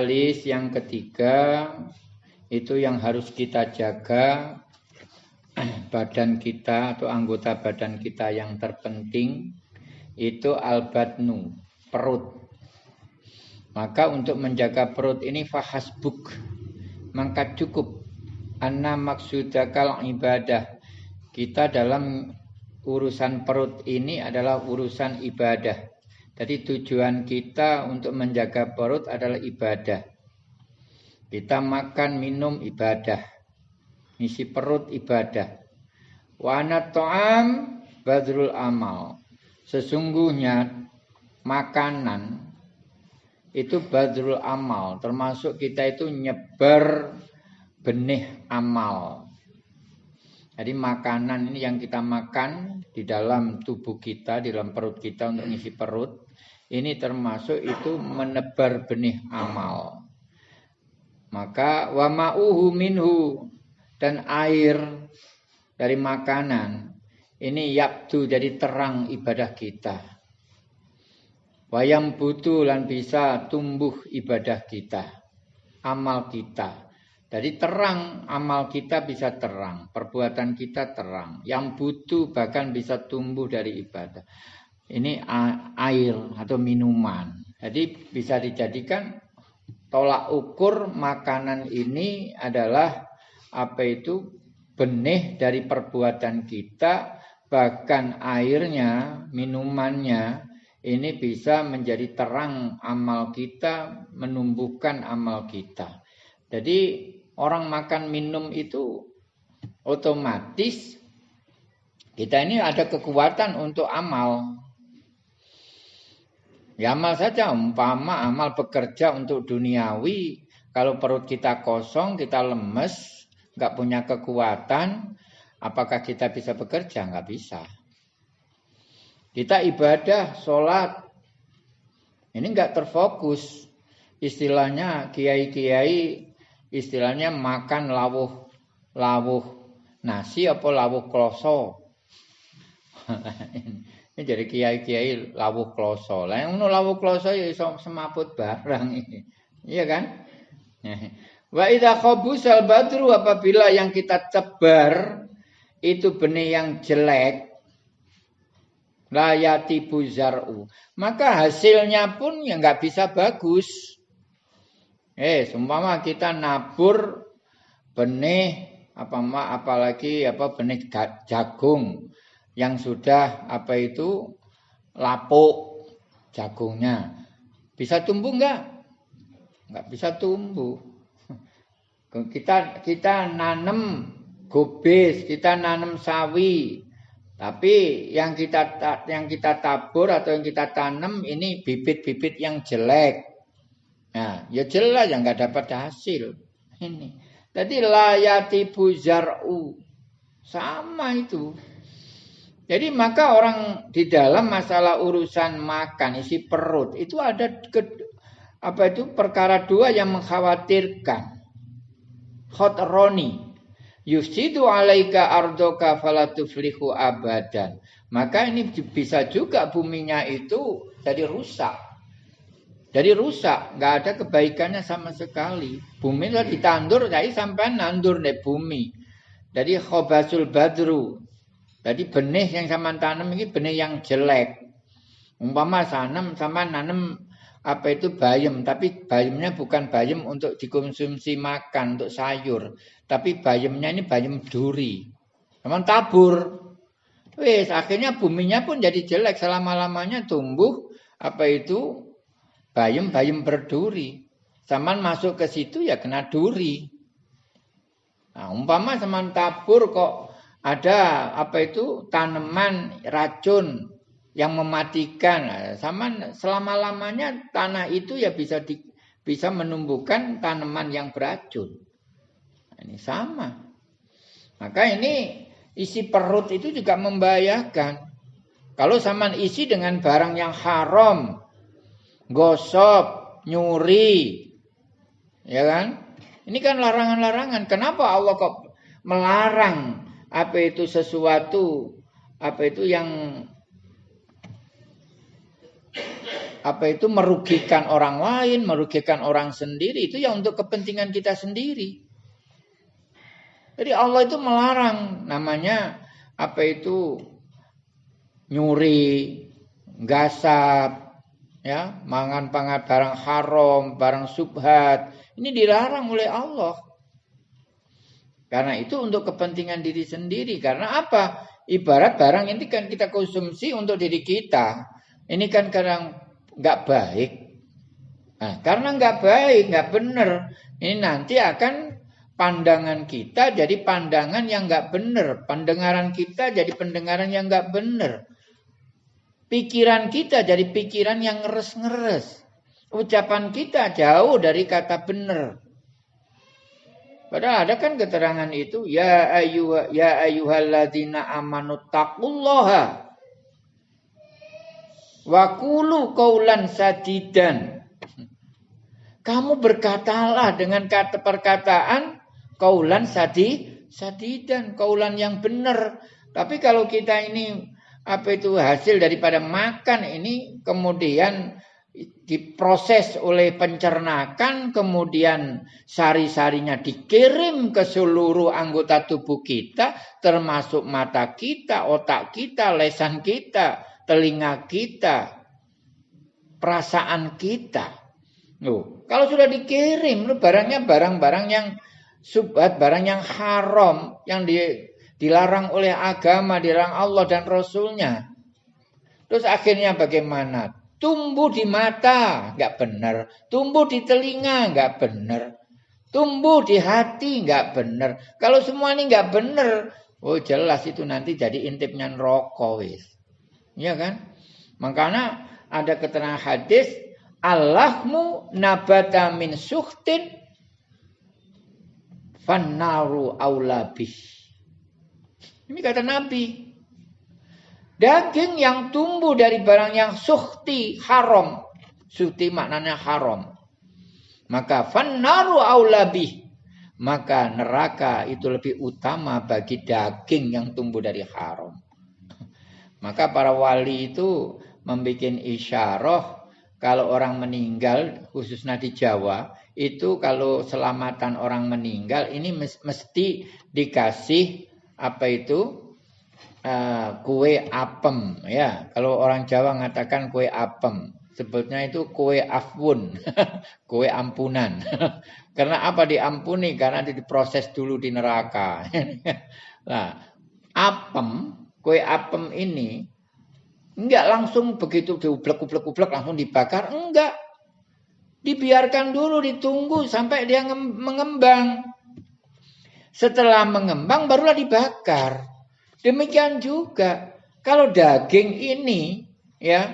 Halis yang ketiga itu yang harus kita jaga badan kita atau anggota badan kita yang terpenting itu albatnu perut. Maka untuk menjaga perut ini fahasbuk maka cukup anna maksudakal ibadah kita dalam urusan perut ini adalah urusan ibadah. Jadi tujuan kita untuk menjaga perut adalah ibadah. Kita makan minum ibadah. Isi perut ibadah. Wana to'am badrul amal. Sesungguhnya makanan itu badrul amal. Termasuk kita itu nyebar benih amal. Jadi makanan ini yang kita makan di dalam tubuh kita, di dalam perut kita untuk ngisi perut. Ini termasuk itu menebar benih amal. Maka wa ma'uhu minhu dan air dari makanan ini yaktu jadi terang ibadah kita. Wayam butuh dan bisa tumbuh ibadah kita, amal kita. Jadi terang amal kita bisa terang, perbuatan kita terang. Yang butuh bahkan bisa tumbuh dari ibadah ini air atau minuman. Jadi bisa dijadikan tolak ukur makanan ini adalah apa itu benih dari perbuatan kita bahkan airnya, minumannya ini bisa menjadi terang amal kita, menumbuhkan amal kita. Jadi orang makan minum itu otomatis kita ini ada kekuatan untuk amal. Ya amal saja, umpama amal bekerja untuk duniawi, kalau perut kita kosong, kita lemes, nggak punya kekuatan, apakah kita bisa bekerja? Nggak bisa. Kita ibadah, sholat, ini nggak terfokus. Istilahnya kiai-kiai, istilahnya makan lawuh, lawuh nasi apa lawuh kloso. Ini jadi kiai-kiai lawuh kloso. Lah yang lawuh kloso ya iso semaput barang. Iya kan? Wa idza khabusal badru apabila yang kita cebar itu benih yang jelek layati buzar'u maka hasilnya pun ya nggak bisa bagus eh seumpama kita nabur benih apa apalagi apa benih jagung yang sudah apa itu lapuk jagungnya bisa tumbuh enggak? Enggak bisa tumbuh. Kita kita nanam gobis, kita nanam sawi. Tapi yang kita yang kita tabur atau yang kita tanam ini bibit-bibit yang jelek. Nah, ya jelas yang enggak dapat hasil. Ini. Jadi layati buzar'u. Sama itu. Jadi maka orang di dalam masalah urusan makan isi perut itu ada ke, apa itu perkara dua yang mengkhawatirkan. Khotroni yusidu alaika ardoka falatuflihu abadan. Maka ini bisa juga buminya itu jadi rusak. Jadi rusak, nggak ada kebaikannya sama sekali. Bumi itu ditandur, jadi sampai nandur deh bumi. Jadi khobasul badru, jadi benih yang sama tanam ini benih yang jelek. Umpama sanam sama nanam apa itu bayam, tapi bayamnya bukan bayam untuk dikonsumsi makan untuk sayur, tapi bayamnya ini bayam duri. Teman tabur. Wes akhirnya buminya pun jadi jelek selama-lamanya tumbuh apa itu bayam-bayam berduri. Zaman masuk ke situ ya kena duri. Nah, umpama sama tabur kok ada apa itu? Tanaman racun yang mematikan. Nah, sama selama lamanya tanah itu ya bisa di, bisa menumbuhkan tanaman yang beracun. Nah, ini sama. Maka ini isi perut itu juga membahayakan. Kalau sama isi dengan barang yang haram gosok nyuri ya kan? Ini kan larangan-larangan. Kenapa Allah kok melarang apa itu sesuatu apa itu yang apa itu merugikan orang lain, merugikan orang sendiri itu ya untuk kepentingan kita sendiri. Jadi Allah itu melarang namanya apa itu nyuri, gasap, ya, mangan pangat barang haram, barang subhat. Ini dilarang oleh Allah. Karena itu untuk kepentingan diri sendiri. Karena apa? Ibarat barang ini kan kita konsumsi untuk diri kita. Ini kan kadang nggak baik. Nah, karena nggak baik, nggak benar, ini nanti akan pandangan kita jadi pandangan yang nggak benar, pendengaran kita jadi pendengaran yang nggak benar, pikiran kita jadi pikiran yang ngeres-ngeres, ucapan kita jauh dari kata benar. Padahal ada kan keterangan itu ya ayyuha ya ayyuhalladzina amanu taqullaha Wakulu kaulan sadidan. Kamu berkatalah dengan kata perkataan kaulan sadi sadidan, kaulan yang benar. Tapi kalau kita ini apa itu hasil daripada makan ini kemudian diproses oleh pencernakan kemudian sari-sarinya dikirim ke seluruh anggota tubuh kita termasuk mata kita, otak kita, lesan kita telinga kita, perasaan kita. Loh, kalau sudah dikirim, barangnya barang-barang yang subhat, barang yang haram, yang di, dilarang oleh agama, dilarang Allah dan Rasulnya. Terus akhirnya bagaimana? Tumbuh di mata, nggak benar. Tumbuh di telinga, nggak benar. Tumbuh di hati, nggak benar. Kalau semua ini nggak benar, oh jelas itu nanti jadi intipnya rokok wis. Ya kan? Makanya ada keterangan hadis Allahmu nabata min suhtin fannaru aulabih. Ini kata Nabi. Daging yang tumbuh dari barang yang suhti haram. Suhti maknanya haram. Maka fannaru aulabih. Maka neraka itu lebih utama bagi daging yang tumbuh dari haram. Maka para wali itu membuat isyarah kalau orang meninggal khususnya di Jawa itu kalau selamatan orang meninggal ini mesti dikasih apa itu uh, kue apem ya kalau orang Jawa mengatakan kue apem sebetulnya itu kue afun kue ampunan karena apa diampuni karena diproses dulu di neraka nah apem kue apem ini enggak langsung begitu diublek-ublek-ublek langsung dibakar, enggak. Dibiarkan dulu ditunggu sampai dia mengembang. Setelah mengembang barulah dibakar. Demikian juga kalau daging ini ya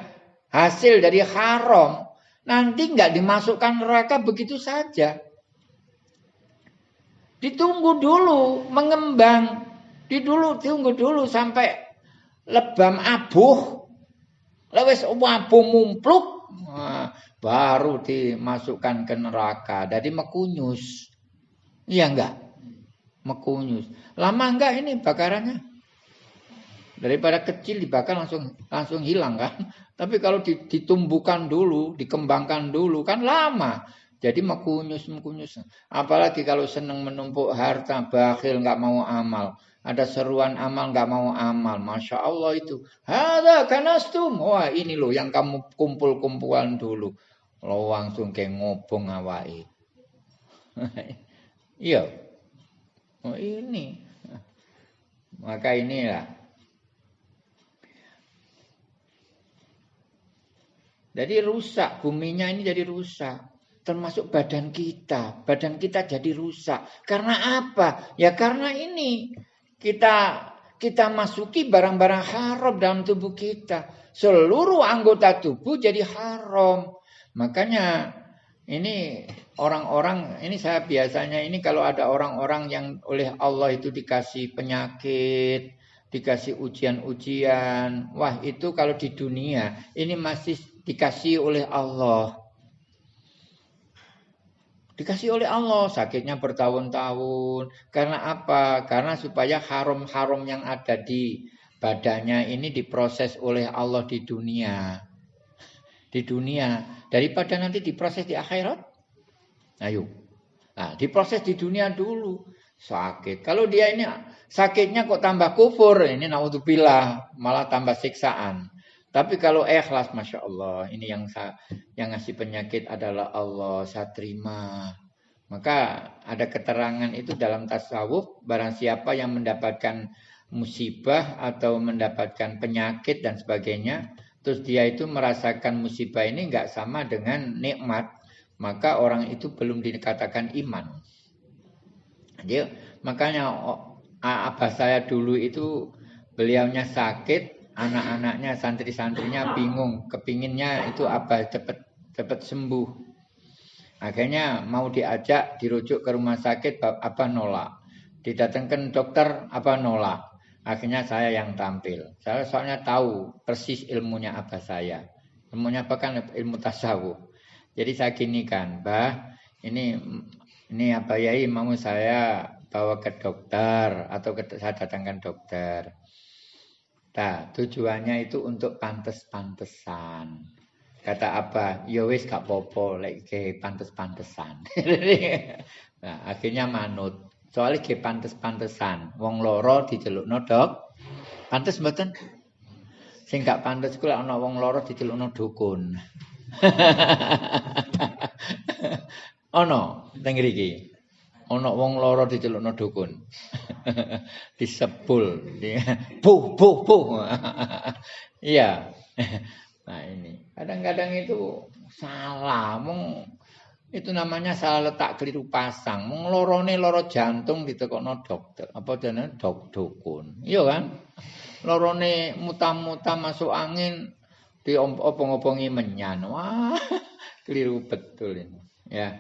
hasil dari haram nanti enggak dimasukkan neraka begitu saja. Ditunggu dulu mengembang di dulu tunggu dulu sampai lebam abuh. Lewes wabuh mumpluk. Baru dimasukkan ke neraka. Jadi mekunyus. Iya enggak? Mekunyus. Lama enggak ini bakarannya? Daripada kecil dibakar langsung langsung hilang kan. Tapi kalau ditumbuhkan dulu, dikembangkan dulu kan lama. Jadi mekunyus mekunyus. Apalagi kalau senang menumpuk harta, bakhil nggak mau amal. Ada seruan amal nggak mau amal. Masya Allah itu. Ada kanastum. Wah ini loh yang kamu kumpul-kumpulan dulu. Lo langsung kayak ngobong awai. iya. Oh ini. Maka inilah. Jadi rusak. Buminya ini jadi rusak termasuk badan kita. Badan kita jadi rusak. Karena apa? Ya karena ini kita kita masuki barang-barang haram dalam tubuh kita. Seluruh anggota tubuh jadi haram. Makanya ini orang-orang ini saya biasanya ini kalau ada orang-orang yang oleh Allah itu dikasih penyakit, dikasih ujian-ujian. Wah, itu kalau di dunia ini masih dikasih oleh Allah. Dikasih oleh Allah sakitnya bertahun-tahun. Karena apa? Karena supaya haram-haram yang ada di badannya ini diproses oleh Allah di dunia. di dunia daripada nanti diproses di akhirat. Ayo. Nah, diproses di dunia dulu. Sakit. Kalau dia ini sakitnya kok tambah kufur, ini naudzubillah, malah tambah siksaan. Tapi kalau ikhlas, masya Allah, ini yang saya, yang ngasih penyakit adalah Allah. Saya terima. Maka ada keterangan itu dalam tasawuf, barang siapa yang mendapatkan musibah atau mendapatkan penyakit dan sebagainya, terus dia itu merasakan musibah ini nggak sama dengan nikmat, maka orang itu belum dikatakan iman. Jadi makanya abah saya dulu itu beliaunya sakit, anak-anaknya, santri-santrinya bingung, kepinginnya itu apa cepat cepat sembuh. Akhirnya mau diajak dirujuk ke rumah sakit apa nolak. Didatangkan dokter apa nolak. Akhirnya saya yang tampil. Saya soalnya tahu persis ilmunya apa saya. Ilmunya apa kan ilmu tasawuf. Jadi saya gini kan, Bah, ini ini apa ya mau saya bawa ke dokter atau ke, saya datangkan dokter. Nah, tujuannya itu untuk pantes-pantesan. Kata apa? Ya wis gak popo lek ke pantes-pantesan. nah, akhirnya manut. Soalnya ke pantes-pantesan. Wong loro dicelukno dok. Pantes mboten? Sing gak pantes ku lek ana wong loro dicelukno dukun. Ono teng mriki. Ono wong loro dicelukno dukun. disebul. Buh buh buh. Iya. Nah ini. Kadang-kadang itu salah. Mong itu namanya salah letak keliru pasang. Mong lorone loro jantung ditekono dokter. Apa jenenge? Dok dukun. Iya kan? Lorone mutam-mutam masuk angin diopong-opongi menyan. Wah keliru betul ini. Ya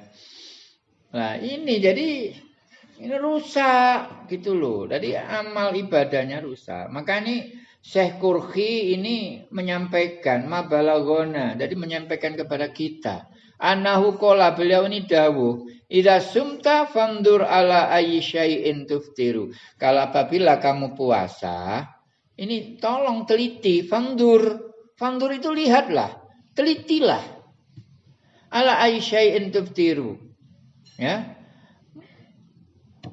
nah ini jadi ini rusak gitu loh. Jadi amal ibadahnya rusak. Maka ini Syekh Kurhi ini menyampaikan mabalagona. Jadi menyampaikan kepada kita. Anahu kola beliau ini dawuh. Ida sumta fandur ala ayyi syai'in tuftiru. Kalau apabila kamu puasa, ini tolong teliti, fandur. Fandur itu lihatlah, telitilah. Ala ayyi syai'in tuftiru. Ya,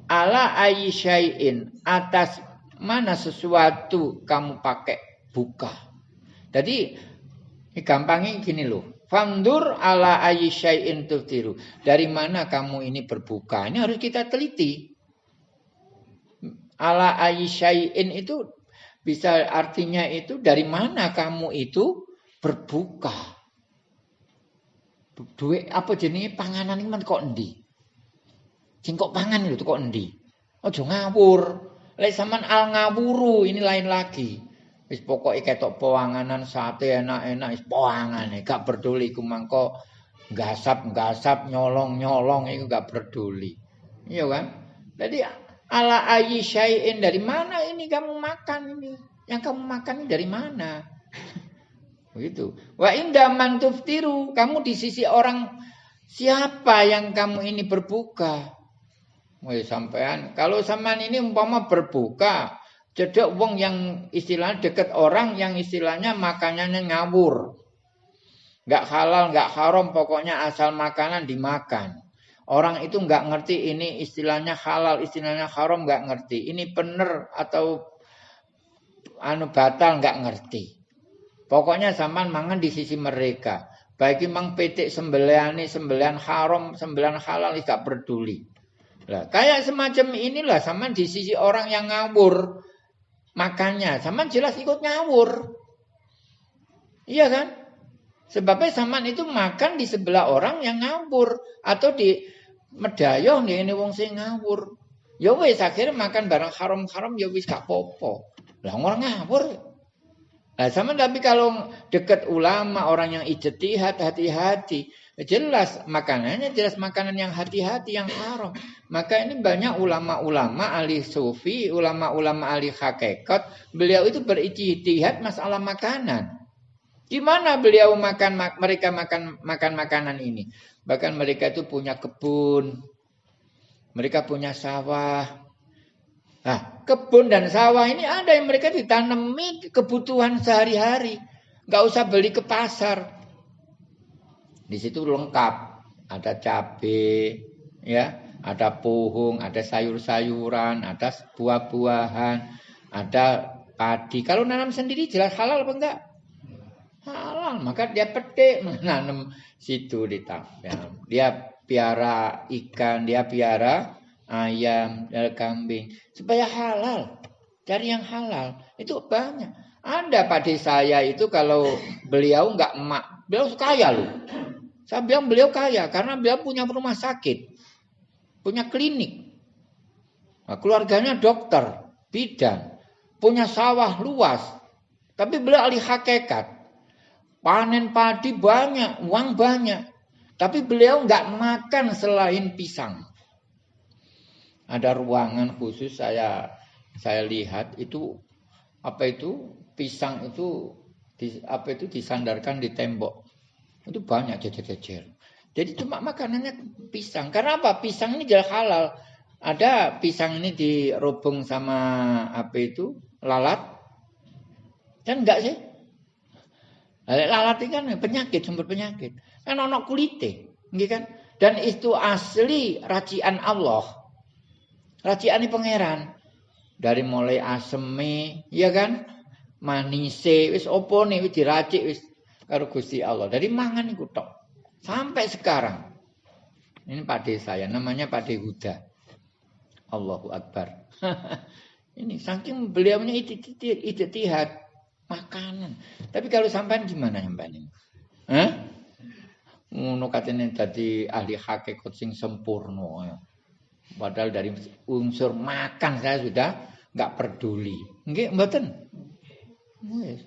ala ayyisyain atas mana sesuatu kamu pakai buka. Jadi gampangnya gini loh. Fandur ala ayyisyain tuftiru. Dari mana kamu ini berbuka? Ini harus kita teliti. Ala ayyisyain itu bisa artinya itu dari mana kamu itu berbuka. Duit apa jenis panganan ini kok endi? Sing kok pangan itu kok endi? Ojo ngawur. Lek sampean al ngawuru ini lain lagi. Wis pokoke ketok poanganan sate enak-enak wis poangane, gak peduli ku mangko gasap-gasap nyolong-nyolong itu gak peduli. Iya kan? Jadi ala ayyi syai'in dari mana ini kamu makan ini? Yang kamu makan ini dari mana? Begitu. Wa inda man tuftiru, kamu di sisi orang siapa yang kamu ini berbuka? Woi sampean, kalau sampean ini umpama berbuka, cedek wong yang istilahnya deket orang yang istilahnya makanannya ngawur. Gak halal, gak haram, pokoknya asal makanan dimakan. Orang itu nggak ngerti ini istilahnya halal, istilahnya haram nggak ngerti. Ini bener atau anu batal nggak ngerti. Pokoknya zaman mangan di sisi mereka. Baik mang petik sembelian ini sembelian haram, sembelian halal gak peduli. Lah, kayak semacam inilah sama di sisi orang yang ngawur makannya, sama jelas ikut ngawur. Iya kan? Sebabnya sama itu makan di sebelah orang yang ngawur atau di medayoh nih ini wong sing ngawur. Ya wis akhirnya makan barang haram-haram ya wis gak popo. Lah orang ngawur. Nah, sama tapi kalau dekat ulama orang yang ijtihad hati-hati, Jelas makanannya jelas makanan yang hati-hati yang haram. Maka ini banyak ulama-ulama ahli sufi, ulama-ulama ahli hakikat, beliau itu berijtihad masalah makanan. Gimana beliau makan mereka makan makan makanan ini? Bahkan mereka itu punya kebun. Mereka punya sawah. Nah, kebun dan sawah ini ada yang mereka ditanami kebutuhan sehari-hari. Gak usah beli ke pasar. Di situ lengkap, ada cabai, ya, ada pohon, ada sayur-sayuran, ada buah-buahan, ada padi. Kalau nanam sendiri jelas halal apa enggak? Halal, maka dia petik menanam situ di ya. Dia piara ikan, dia piara ayam, dan kambing supaya halal. Cari yang halal. Itu banyak. Ada pada saya itu kalau beliau enggak emak, beliau kaya loh. Saya bilang beliau kaya karena beliau punya rumah sakit, punya klinik. Nah, keluarganya dokter, bidan, punya sawah luas. Tapi beliau ahli hakikat. Panen padi banyak, uang banyak. Tapi beliau nggak makan selain pisang. Ada ruangan khusus saya saya lihat itu apa itu pisang itu di, apa itu disandarkan di tembok itu banyak jejer-jejer. Jadi cuma makanannya pisang. Karena apa? Pisang ini jelas halal. Ada pisang ini dirobong sama apa itu? Lalat. Kan enggak sih? Lalat ini kan penyakit, sumber penyakit. Kan ono kulite, nggih kan? Dan itu asli racian Allah. Racian ini pangeran. Dari mulai aseme, ya kan? Manise, wis opo nih, wis diracik, wis karo Gusti Allah. Dari mangan iku tok. Sampai sekarang. Ini Pak saya, namanya Pak Huda. Allahu Akbar. ini saking beliaunya itihad makanan. Tapi kalau sampai gimana sampean ini? Hah? Ngono katene dadi ahli hakikat sing sempurna. Ya. Padahal dari unsur makan saya sudah nggak peduli. Nggih, mboten. Wis.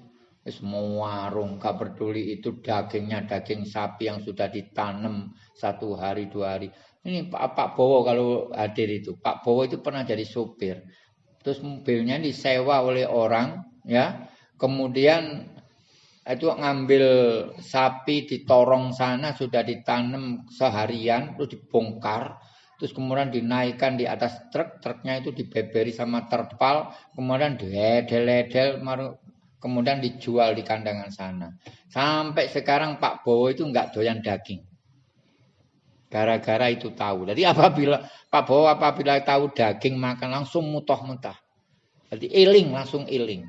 Semua warung gak peduli itu dagingnya daging sapi yang sudah ditanam satu hari dua hari. Ini Pak, Pak Bowo kalau hadir itu, Pak Bowo itu pernah jadi sopir. Terus mobilnya disewa oleh orang, ya. Kemudian itu ngambil sapi di torong sana sudah ditanam seharian, terus dibongkar, terus kemudian dinaikkan di atas truk, truknya itu dibeberi sama terpal, kemudian diedel-edel, kemudian dijual di kandangan sana. Sampai sekarang Pak Bowo itu nggak doyan daging. Gara-gara itu tahu. Jadi apabila Pak Bowo apabila tahu daging makan langsung mutoh-mutah. Jadi iling langsung iling.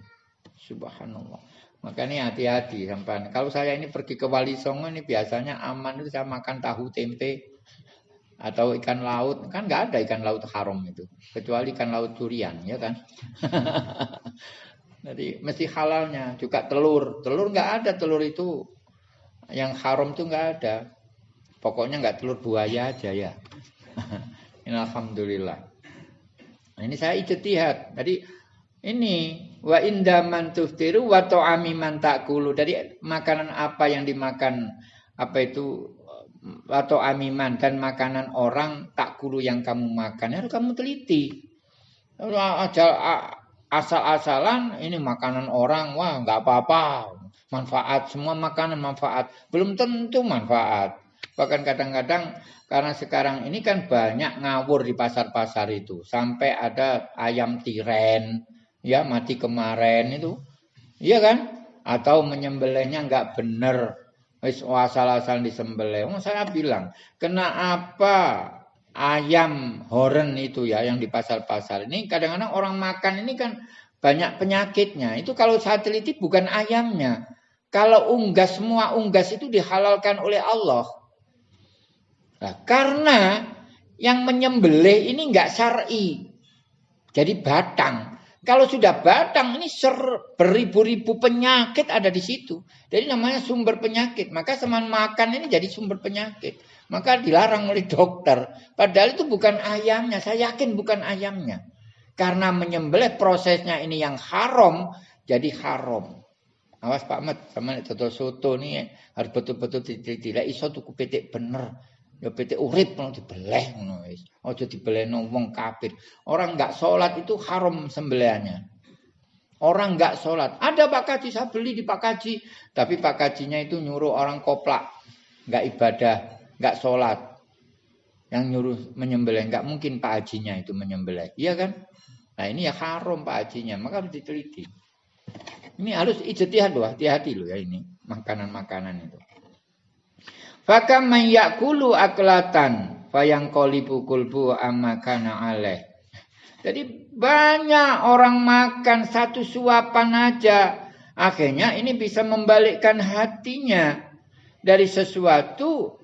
Subhanallah. Makanya hati-hati sampai kalau saya ini pergi ke Wali Songo ini biasanya aman itu saya makan tahu tempe atau ikan laut kan nggak ada ikan laut haram itu kecuali ikan laut durian ya kan Jadi mesti halalnya juga telur. Telur nggak ada telur itu yang haram tuh nggak ada. Pokoknya nggak telur buaya aja ya. ini alhamdulillah. Nah, ini saya ijtihad. Jadi ini wa indaman tuftiru wa ta'ami man takulu. Dari makanan apa yang dimakan apa itu atau amiman dan makanan orang tak kulu yang kamu makan harus kamu teliti. Ajal asal-asalan ini makanan orang wah nggak apa-apa. Manfaat semua makanan manfaat. Belum tentu manfaat. Bahkan kadang-kadang karena sekarang ini kan banyak ngawur di pasar-pasar itu. Sampai ada ayam tiren ya mati kemarin itu. Iya kan? Atau menyembelihnya nggak bener. Wis asal-asal disembelih. Oh, saya bilang kenapa ayam horen itu ya yang di pasar-pasar ini kadang-kadang orang makan ini kan banyak penyakitnya. Itu kalau saya teliti bukan ayamnya. Kalau unggas semua unggas itu dihalalkan oleh Allah. Nah, karena yang menyembelih ini enggak syar'i. Jadi batang. Kalau sudah batang ini ser, beribu-ribu penyakit ada di situ. Jadi namanya sumber penyakit. Maka seman makan ini jadi sumber penyakit. Maka dilarang oleh dokter. Padahal itu bukan ayamnya. Saya yakin bukan ayamnya. Karena menyembelih prosesnya ini yang haram. Jadi haram. Awas Pak Mat. Sama toto soto ini harus betul-betul tidak iso tuku petik bener. Ya petik urip mau dibeleh ngono wis. Aja dibelehno wong kafir. Orang enggak sholat itu haram sembelihannya. Orang enggak sholat. Ada Pak Kaji, saya beli di Pak Kaji. Tapi Pak Kajinya itu nyuruh orang koplak. Enggak ibadah nggak sholat, yang nyuruh menyembelih nggak mungkin Pak Hajinya itu menyembelih, iya kan? Nah ini ya haram Pak Hajinya, maka harus diteliti. Ini harus ijtihad loh, hati-hati loh ya ini makanan-makanan itu. Fakam man yakulu aklatan fayang qalibu kulbu amma kana alaih. Jadi banyak orang makan satu suapan aja. Akhirnya ini bisa membalikkan hatinya dari sesuatu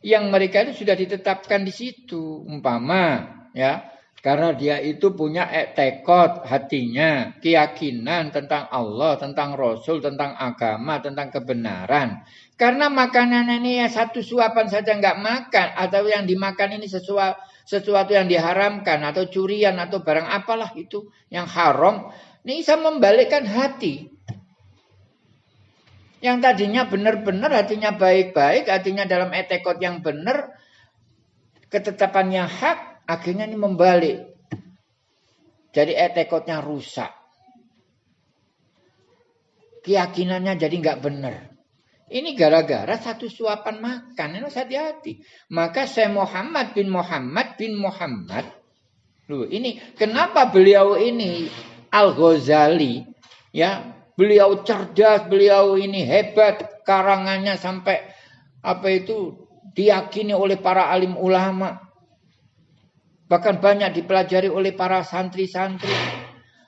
yang mereka itu sudah ditetapkan di situ. Umpama ya, karena dia itu punya tekot hatinya, keyakinan tentang Allah, tentang Rasul, tentang agama, tentang kebenaran. Karena makanan ini ya satu suapan saja nggak makan, atau yang dimakan ini sesuatu, sesuatu yang diharamkan, atau curian, atau barang apalah itu yang haram, ini bisa membalikkan hati. Yang tadinya benar-benar hatinya baik-baik, hatinya dalam etekot yang benar, ketetapannya hak, Akhirnya ini membalik. Jadi etekotnya rusak. Keyakinannya jadi nggak benar. Ini gara-gara satu suapan makan. Ini hati-hati. Maka saya Muhammad bin Muhammad bin Muhammad. Loh, ini kenapa beliau ini Al-Ghazali ya beliau cerdas, beliau ini hebat, karangannya sampai apa itu diyakini oleh para alim ulama. Bahkan banyak dipelajari oleh para santri-santri.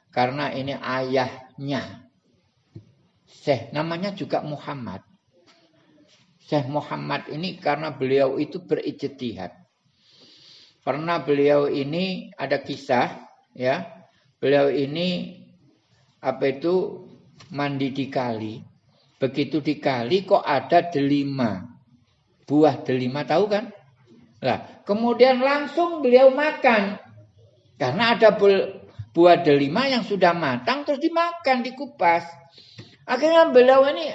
Karena ini ayahnya. Syekh namanya juga Muhammad. Syekh Muhammad ini karena beliau itu berijtihad. Pernah beliau ini ada kisah ya. Beliau ini apa itu mandi di kali. Begitu di kali kok ada delima. Buah delima tahu kan? Lah, kemudian langsung beliau makan. Karena ada buah delima yang sudah matang terus dimakan, dikupas. Akhirnya beliau ini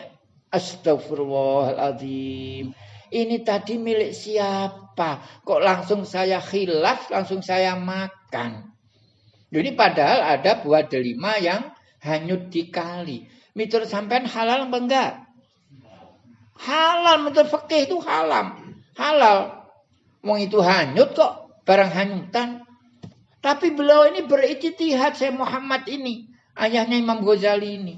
astagfirullahaladzim. Ini tadi milik siapa? Kok langsung saya khilaf, langsung saya makan. Jadi padahal ada buah delima yang hanyut di kali. Mitur sampean halal apa enggak? Halal, menurut fakih itu halal. Halal. Wong itu hanyut kok, barang hanyutan. Tapi beliau ini berijtihad saya Muhammad ini, ayahnya Imam Ghazali ini.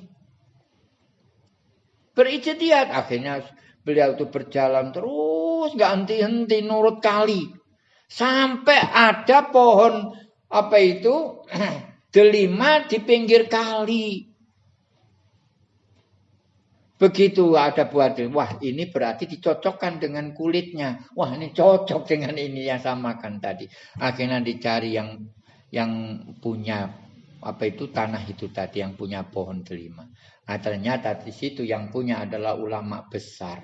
Berijtihad akhirnya beliau itu berjalan terus nggak henti-henti nurut kali. Sampai ada pohon apa itu delima di pinggir kali. Begitu ada buah wah ini berarti dicocokkan dengan kulitnya. Wah ini cocok dengan ini yang sama kan tadi. Akhirnya dicari yang yang punya apa itu tanah itu tadi yang punya pohon delima. Nah ternyata di situ yang punya adalah ulama besar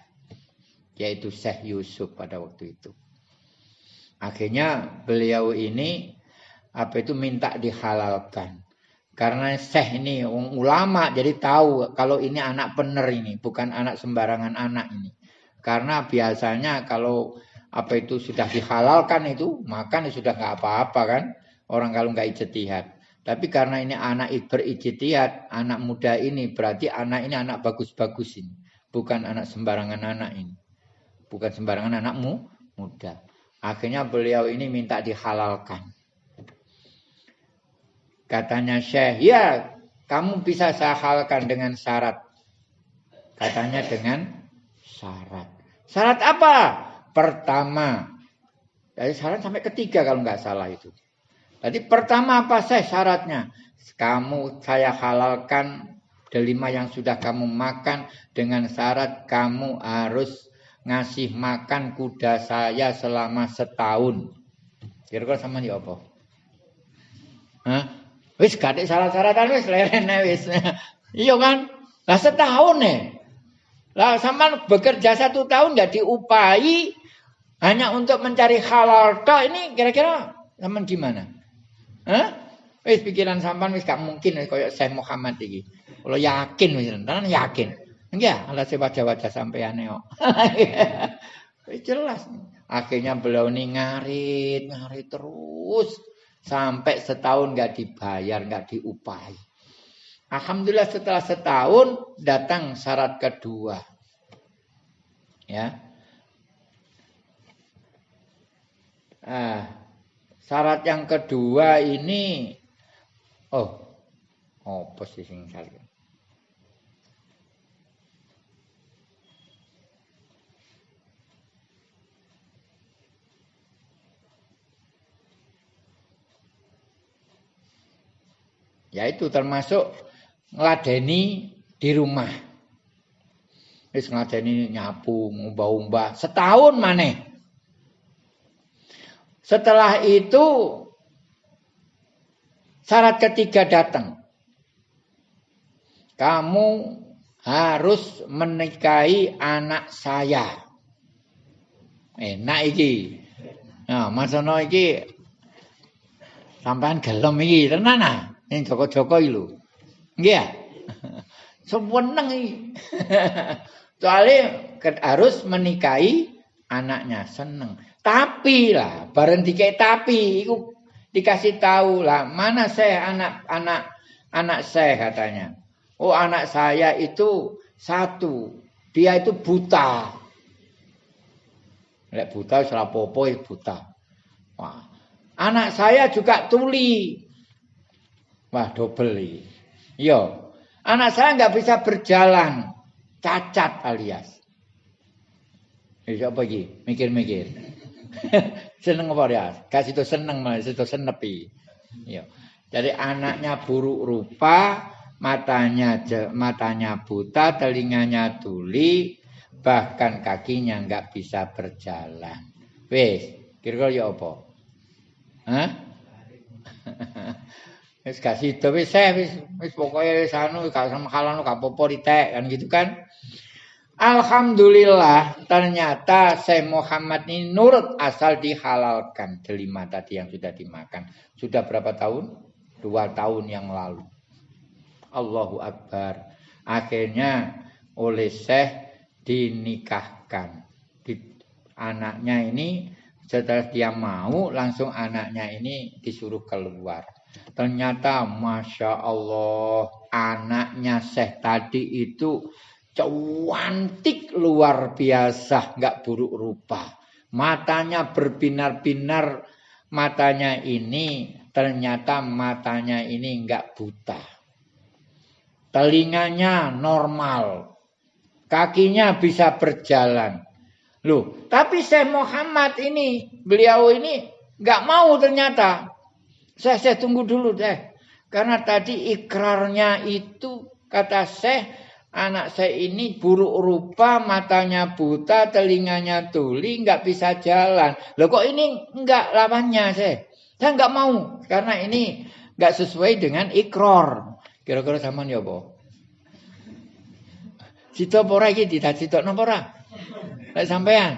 yaitu Syekh Yusuf pada waktu itu. Akhirnya beliau ini apa itu minta dihalalkan. Karena Syekh ini ulama jadi tahu kalau ini anak bener ini, bukan anak sembarangan anak ini. Karena biasanya kalau apa itu sudah dihalalkan itu makan ya sudah nggak apa-apa kan orang kalau nggak ijtihad. Tapi karena ini anak berijtihad, anak muda ini berarti anak ini anak bagus-bagus ini, bukan anak sembarangan anak ini. Bukan sembarangan anakmu muda. Akhirnya beliau ini minta dihalalkan. Katanya Syekh, ya kamu bisa sahalkan dengan syarat. Katanya dengan syarat. Syarat apa? Pertama. Dari syarat sampai ketiga kalau nggak salah itu. Tadi pertama apa saya syaratnya? Kamu saya halalkan delima yang sudah kamu makan dengan syarat kamu harus ngasih makan kuda saya selama setahun. Kira-kira sama di apa? Hah? Wis gak syarat-syaratan wis lerene wis. iya kan? Lah setahun nih. Lah sama bekerja satu tahun nggak diupahi hanya untuk mencari halal toh ini kira-kira sama gimana? Hah? Wis pikiran sampan wis gak mungkin kayak Syekh Muhammad iki. Kalau yakin wis tenan yakin. Enggak, ala wajah-wajah sampean kok. jelas. Akhirnya beliau ini ngarit, ngarit terus. Sampai setahun nggak dibayar, nggak diupahi. Alhamdulillah setelah setahun datang syarat kedua. Ya. Ah, syarat yang kedua ini oh oh posisi kali. Yaitu termasuk ngeladeni di rumah. Wis ngeladeni nyapu, ngumbah-umbah setahun maneh. Setelah itu syarat ketiga datang. Kamu harus menikahi anak saya. Enak iki. Nah, Mas Ono iki sampean gelem iki tenan ah. Ning Joko-Joko iki lho. Nggih ya? Soalnya harus menikahi anaknya seneng. Tapi lah, bareng dikek tapi, iku dikasih tahu lah mana saya anak anak saya katanya. Oh anak saya itu satu, dia itu buta. Lek buta salah popo buta. Wah. Anak saya juga tuli. Wah, double iki. Yo. Anak saya nggak bisa berjalan. Cacat alias. Eh, apa iki? Mikir-mikir. seneng apa ya? Kasih itu seneng malah itu senepi. Yo. Jadi anaknya buruk rupa, matanya matanya buta, telinganya tuli, bahkan kakinya nggak bisa berjalan. Wes, kira-kira ya apa? Hah? Wis kasih itu wis wis wis pokoke wis anu gak sama kalan gak ditek kan gitu kan. Alhamdulillah ternyata Syekh Muhammad ini nurut asal dihalalkan delima tadi yang sudah dimakan. Sudah berapa tahun? Dua tahun yang lalu. Allahu Akbar. Akhirnya oleh Syekh dinikahkan. Di, anaknya ini setelah dia mau langsung anaknya ini disuruh keluar. Ternyata Masya Allah anaknya Syekh tadi itu cantik luar biasa. nggak buruk rupa. Matanya berbinar-binar. Matanya ini ternyata matanya ini nggak buta. Telinganya normal kakinya bisa berjalan. Loh, tapi Syekh Muhammad ini, beliau ini nggak mau ternyata. Saya, saya tunggu dulu deh. Karena tadi ikrarnya itu kata Syekh, anak saya ini buruk rupa, matanya buta, telinganya tuli, nggak bisa jalan. Loh kok ini nggak lawannya Syekh? Saya nggak mau karena ini nggak sesuai dengan ikrar. Kira-kira sama ya, boh? Cita pora iki ditacitokno napa ora? Lek sampean.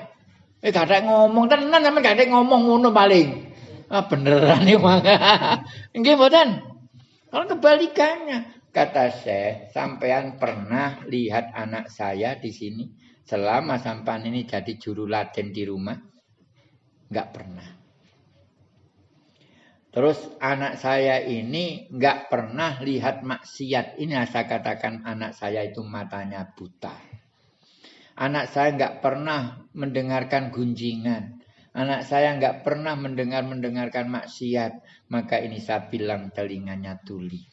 Eh ada ngomong tenan sampean ada ngomong ngono paling. Ah beneran iki mangga. Nggih mboten. Kalau kebalikannya kata saya, sampean pernah lihat anak saya di sini selama sampean ini jadi juru laden di rumah? Enggak pernah. Terus anak saya ini nggak pernah lihat maksiat. Ini saya katakan anak saya itu matanya buta. Anak saya nggak pernah mendengarkan gunjingan. Anak saya nggak pernah mendengar-mendengarkan maksiat. Maka ini saya bilang telinganya tuli.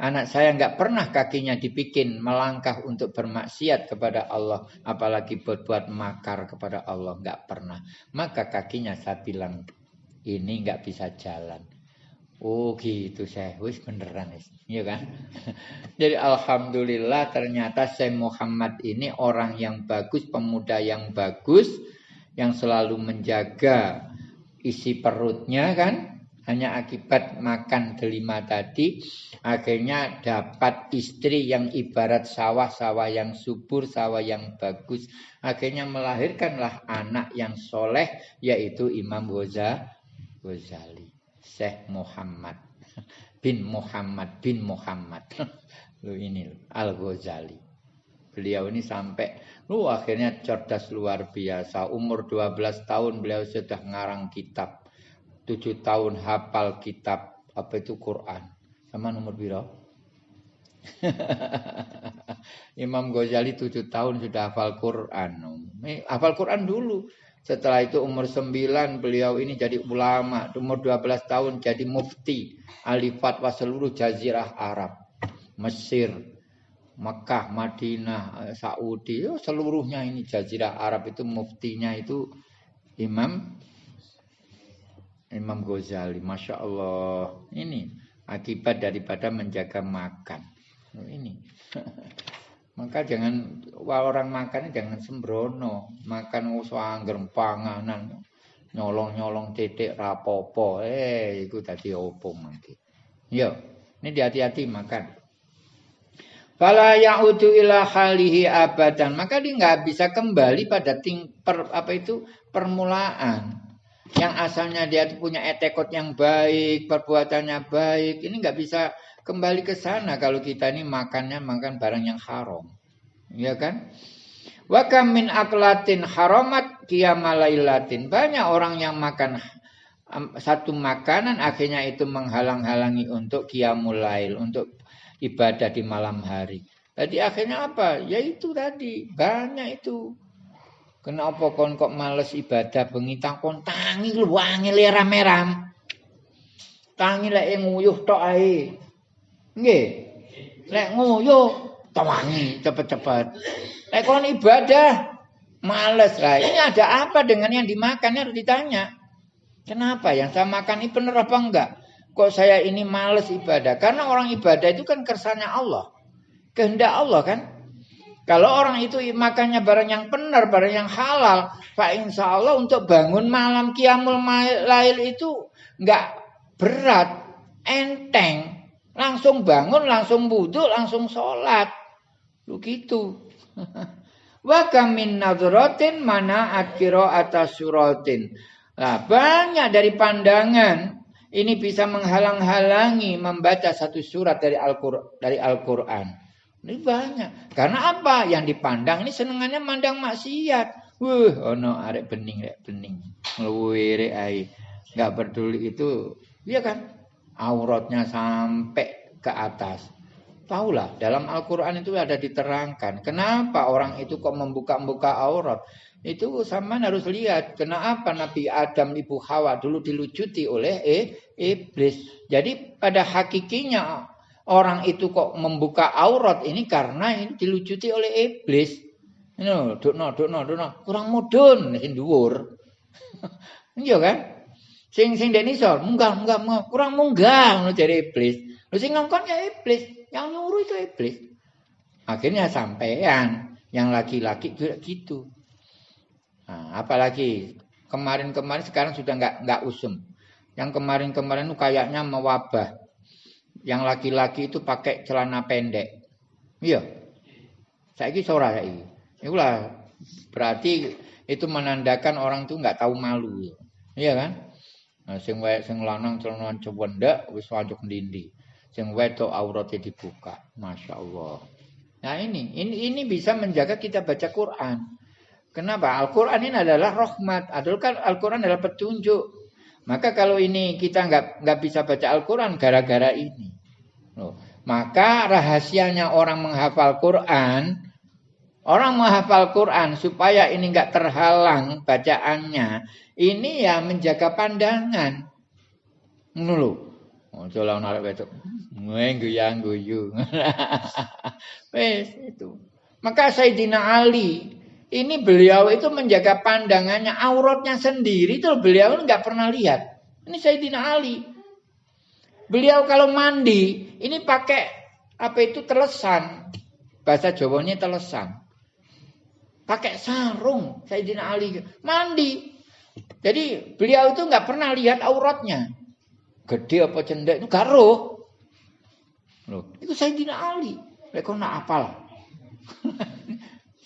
Anak saya nggak pernah kakinya dibikin melangkah untuk bermaksiat kepada Allah. Apalagi berbuat makar kepada Allah. Nggak pernah. Maka kakinya saya bilang ini nggak bisa jalan. Oh gitu saya, wis beneran wis, iya kan? Jadi alhamdulillah ternyata saya Muhammad ini orang yang bagus, pemuda yang bagus, yang selalu menjaga isi perutnya kan, hanya akibat makan delima tadi akhirnya dapat istri yang ibarat sawah-sawah yang subur, sawah yang bagus. Akhirnya melahirkanlah anak yang soleh yaitu Imam Ghazali. Syekh Muhammad bin Muhammad bin Muhammad. Lu ini Al Ghazali. Beliau ini sampai lu akhirnya cerdas luar biasa. Umur 12 tahun beliau sudah ngarang kitab. 7 tahun hafal kitab apa itu Quran. Sama nomor biro? Imam Ghazali 7 tahun sudah hafal Quran. Hafal Quran dulu. Setelah itu umur 9 beliau ini jadi ulama. Umur 12 tahun jadi mufti. Ahli fatwa seluruh jazirah Arab. Mesir, Mekah, Madinah, Saudi. Oh, seluruhnya ini jazirah Arab itu muftinya itu Imam Imam Ghazali. Masya Allah. Ini akibat daripada menjaga makan. Nah, ini. Maka jangan orang makan jangan sembrono, makan usah panganan nyolong-nyolong titik rapopo. Eh, itu tadi opo mangke. Yo, ini hati-hati makan. Fala ya'udu ila halihi abadan. Maka dia nggak bisa kembali pada ting, per, apa itu permulaan. Yang asalnya dia punya etekot yang baik, perbuatannya baik. Ini nggak bisa kembali ke sana kalau kita ini makannya makan barang yang haram. Ya kan? Wa min aklatin haramat kiamalailatin. Banyak orang yang makan satu makanan akhirnya itu menghalang-halangi untuk kiamulail, untuk ibadah di malam hari. Jadi akhirnya apa? Ya itu tadi, banyak itu. Kenapa kon kok males ibadah bengi kon tangi lu wangi lera meram. Tangi lek nguyuh tok ae. Nggih. Lek nguyuh tawangi cepet-cepet. Lek kon ibadah males lah. Ini ada apa dengan yang dimakan harus ditanya. Kenapa yang saya makan ini benar apa enggak? Kok saya ini males ibadah? Karena orang ibadah itu kan kersanya Allah. Kehendak Allah kan? Kalau orang itu makannya barang yang benar, barang yang halal, Pak Insya Allah untuk bangun malam kiamul lail itu enggak berat, enteng. Langsung bangun, langsung buduk, langsung sholat. Begitu. Wa kamin nadratin mana akiro atas suratin. Nah, banyak dari pandangan ini bisa menghalang-halangi membaca satu surat dari Al-Qur'an. Dari Al-Qur'an. Ini banyak. Karena apa? Yang dipandang ini senengannya mandang maksiat. Wuh, ono arek bening rek bening. Ngeluwire ai. Enggak peduli itu, iya kan? Auratnya sampai ke atas. Tahulah, dalam Al-Quran itu ada diterangkan. Kenapa orang itu kok membuka-buka aurat? Itu sama harus lihat. Kenapa Nabi Adam, Ibu Hawa dulu dilucuti oleh eh, iblis. Jadi pada hakikinya orang itu kok membuka aurat ini karena ini dilucuti oleh iblis. Ini dukno, dukno, dukno. Kurang mudun, sing dhuwur. Iya kan? Sing sing denisor, munggah, munggah, munggah. kurang munggah ngono dari iblis. Lu sing ngongkon ya iblis. Yang nyuruh itu iblis. Akhirnya sampean yang laki-laki gitu. Nah, apalagi kemarin-kemarin sekarang sudah nggak nggak usum. Yang kemarin-kemarin itu kayaknya mewabah. Yang laki-laki itu pakai celana pendek. Iya. Saya ini sora ini. Itulah berarti itu menandakan orang itu nggak tahu malu. Iya kan? Nah, sing wae sing lanang celana cewendek wis wajib ndindi sing wedok auratnya dibuka. Masya Allah. Nah ini, ini, ini bisa menjaga kita baca Quran. Kenapa? Al-Quran ini adalah rahmat. Kan Al-Quran adalah petunjuk. Maka kalau ini kita nggak nggak bisa baca Al-Quran gara-gara ini. Loh. Maka rahasianya orang menghafal Quran, orang menghafal Quran supaya ini nggak terhalang bacaannya, ini ya menjaga pandangan. Nulu. Oh, lah narik wedok. Nguyang guyu. Wes itu. Maka Sayyidina Ali ini beliau itu menjaga pandangannya auratnya sendiri itu beliau nggak pernah lihat. Ini Sayyidina Ali. Beliau kalau mandi ini pakai apa itu telesan. Bahasa Jawanya telesan. Pakai sarung Sayyidina Ali mandi. Jadi beliau itu nggak pernah lihat auratnya gede apa cendek itu karo. Itu Sayyidina Ali. Lek kok nak apal.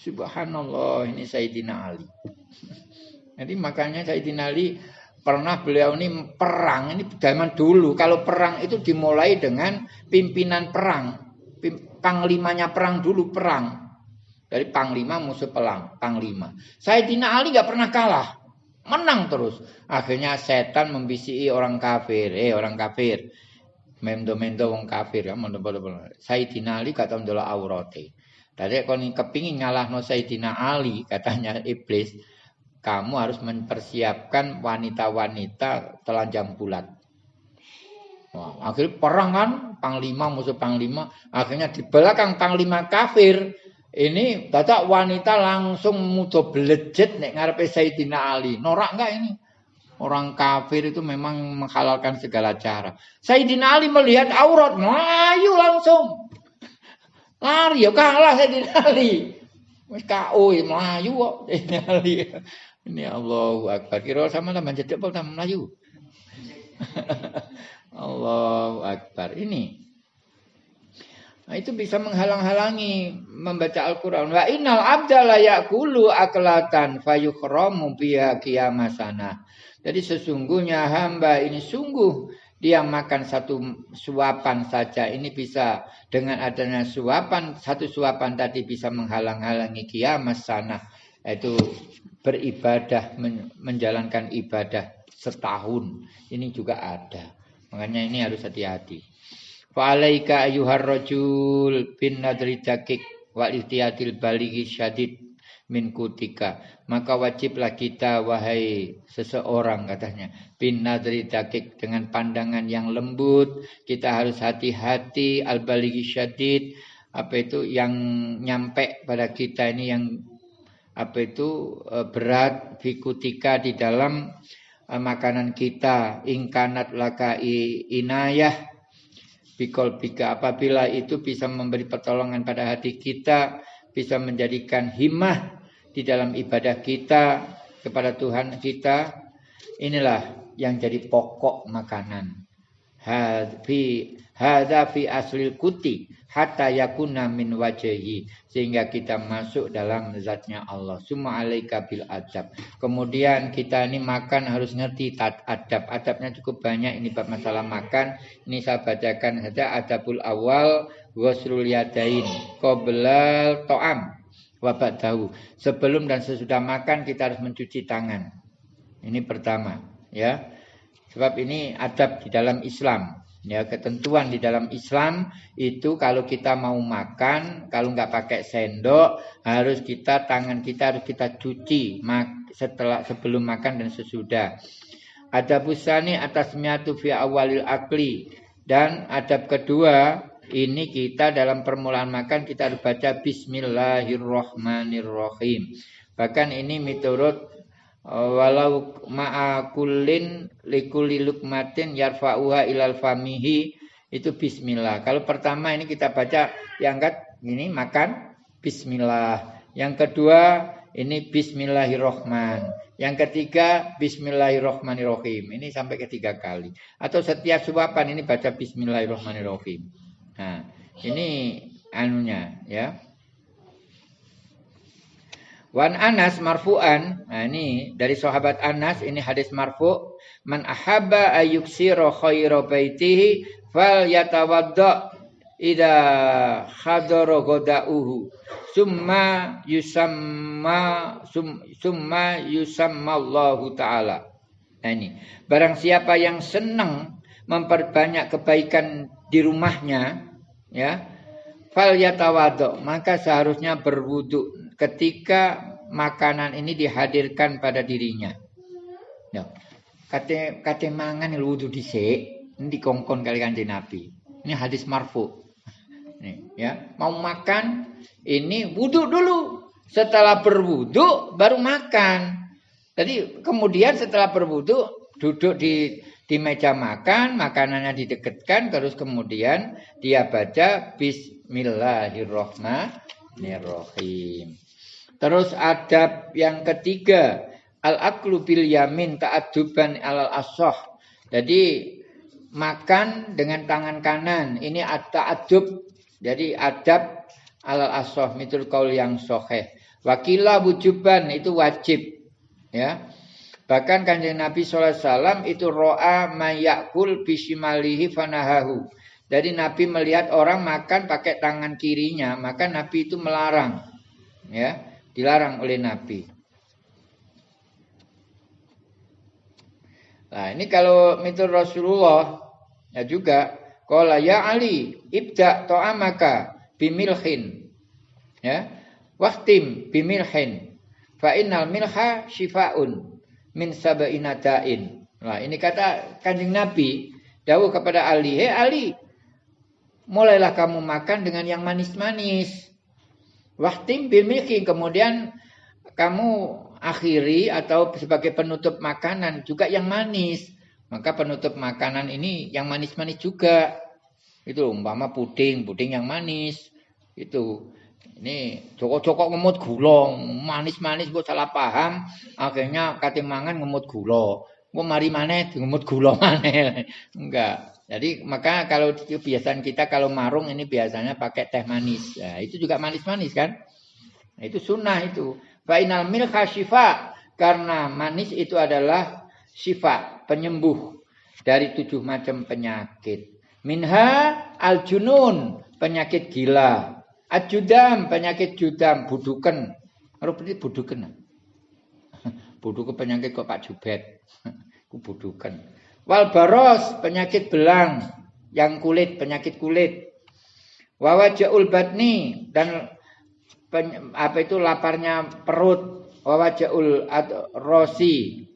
Subhanallah, ini Sayyidina Ali. Jadi makanya Sayyidina Ali pernah beliau ini perang ini zaman dulu kalau perang itu dimulai dengan pimpinan perang panglimanya perang dulu perang dari panglima musuh pelang panglima Sayyidina Ali nggak pernah kalah menang terus. Akhirnya setan membisiki orang kafir, eh orang kafir. Mendo-mendo wong kafir ya, mendo-mendo. Sayyidina Ali kata ndola aurate. Dari kon kepingin no Sayyidina Ali, katanya iblis, kamu harus mempersiapkan wanita-wanita telanjang bulat. Wah, akhirnya perang kan, panglima musuh panglima, akhirnya di belakang panglima kafir ini dadak wanita langsung mudo belejet nek ngarepe Sayyidina Ali. Norak enggak ini? Orang kafir itu memang menghalalkan segala cara. Sayyidina Ali melihat aurat, melayu langsung. Lari ya kalah Sayyidina Ali. Wis KO ya melayu kok Ali. Ini Allahu Akbar. Kira sama sama jadi apa melayu. Allahu Akbar. Ini Nah, itu bisa menghalang-halangi membaca Al-Quran. Wa innal abda yakulu aklatan fayukhramu biya kiamasana. Jadi sesungguhnya hamba ini sungguh dia makan satu suapan saja. Ini bisa dengan adanya suapan, satu suapan tadi bisa menghalang-halangi kiamat sana. Itu beribadah, menjalankan ibadah setahun. Ini juga ada. Makanya ini harus hati-hati. Fa'alaika ayuhar rajul bin nadri ihtiyatil min kutika. Maka wajiblah kita wahai seseorang katanya. Bin nadri dakik dengan pandangan yang lembut. Kita harus hati-hati al balighi syadid. Apa itu yang nyampe pada kita ini yang apa itu eh, berat fikutika di dalam eh, makanan kita ingkanat laka inayah Bikol bika apabila itu bisa memberi pertolongan pada hati kita, bisa menjadikan himmah di dalam ibadah kita kepada Tuhan kita. Inilah yang jadi pokok makanan. Hadza fi aslil kuti hatta yakuna min wajhi sehingga kita masuk dalam zatnya Allah. Summa alaika bil adab. Kemudian kita ini makan harus ngerti tat adab. Adabnya cukup banyak ini bab masalah makan. Ini saya bacakan saja adabul awal ghuslul yadain qabla to'am wabat tahu. Sebelum dan sesudah makan kita harus mencuci tangan. Ini pertama, ya. Sebab ini adab di dalam Islam. Ya, ketentuan di dalam Islam itu kalau kita mau makan, kalau nggak pakai sendok, harus kita tangan kita harus kita cuci setelah sebelum makan dan sesudah. Ada busani atas miatu fi awalil akli dan adab kedua ini kita dalam permulaan makan kita harus baca Bismillahirrohmanirrohim. Bahkan ini miturut walau ma'akulin likuli lukmatin yarfa'uha ilal famihi itu bismillah. Kalau pertama ini kita baca yang angkat ini makan bismillah. Yang kedua ini bismillahirrohman. Yang ketiga bismillahirrohmanirrohim. Ini sampai ketiga kali. Atau setiap suapan ini baca bismillahirrohmanirrohim. Nah, ini anunya ya. Wan Anas marfu'an. Nah ini dari sahabat Anas ini hadis marfu. Man ahabba ayyuksira khaira baitihi fal yatawadda ida khadara godauhu. Summa yusamma sum, summa yusamma Allah Ta'ala. Nah ini. Barang siapa yang senang memperbanyak kebaikan di rumahnya. Ya. Fal yatawadda. Maka seharusnya berwuduk ketika makanan ini dihadirkan pada dirinya. Ya. Kate kate mangan wudu dhisik, ini dikongkon kali kanjeng Nabi. Ini hadis marfu. Nih, ya, mau makan ini wudhu dulu. Setelah berwudhu baru makan. Jadi kemudian setelah berwudhu duduk di di meja makan, makanannya didekatkan, terus kemudian dia baca Bismillahirrohmanirrohim. Terus adab yang ketiga, al-aklu bil yamin ta'adduban alal asoh. Jadi makan dengan tangan kanan. Ini ta'addub. Jadi adab alal asoh. Mitul kaul yang soheh. Wakila wujuban itu wajib. Ya. Bahkan kanjeng Nabi SAW itu ro'a mayakul bisimalihi fanahahu. Jadi Nabi melihat orang makan pakai tangan kirinya, maka Nabi itu melarang. Ya. Dilarang oleh Nabi. Nah, ini kalau mitur Rasulullah ya juga qala ya Ali ibda ta'amaka bimilhin. Ya. Waqtim bimilhin. Fa innal milha shifaun min sab'ina da'in. Nah, ini kata Kanjeng Nabi dawuh kepada Ali, "Hei Ali, mulailah kamu makan dengan yang manis-manis." Wahtim bil milki kemudian kamu akhiri atau sebagai penutup makanan juga yang manis. Maka penutup makanan ini yang manis-manis juga. Itu umpama puding, puding yang manis. Itu. Ini cokok-cokok ngemut gula, manis-manis gue salah paham, akhirnya kate mangan ngemut gula. Gue mari maneh ngemut gula maneh. Enggak. Jadi maka kalau kebiasaan kita kalau marung ini biasanya pakai teh manis. Nah, itu juga manis-manis kan? Nah, itu sunnah itu. Fainal milha syifa. Karena manis itu adalah syifa, penyembuh dari tujuh macam penyakit. Minha al-junun, penyakit gila. Ajudam, penyakit judam, buduken. Rupanya buduken. Buduken penyakit kok Pak Jubet. Ku buduken. Wal baros, penyakit belang. Yang kulit, penyakit kulit. Wawajaul batni dan apa itu laparnya perut wawajaul rosi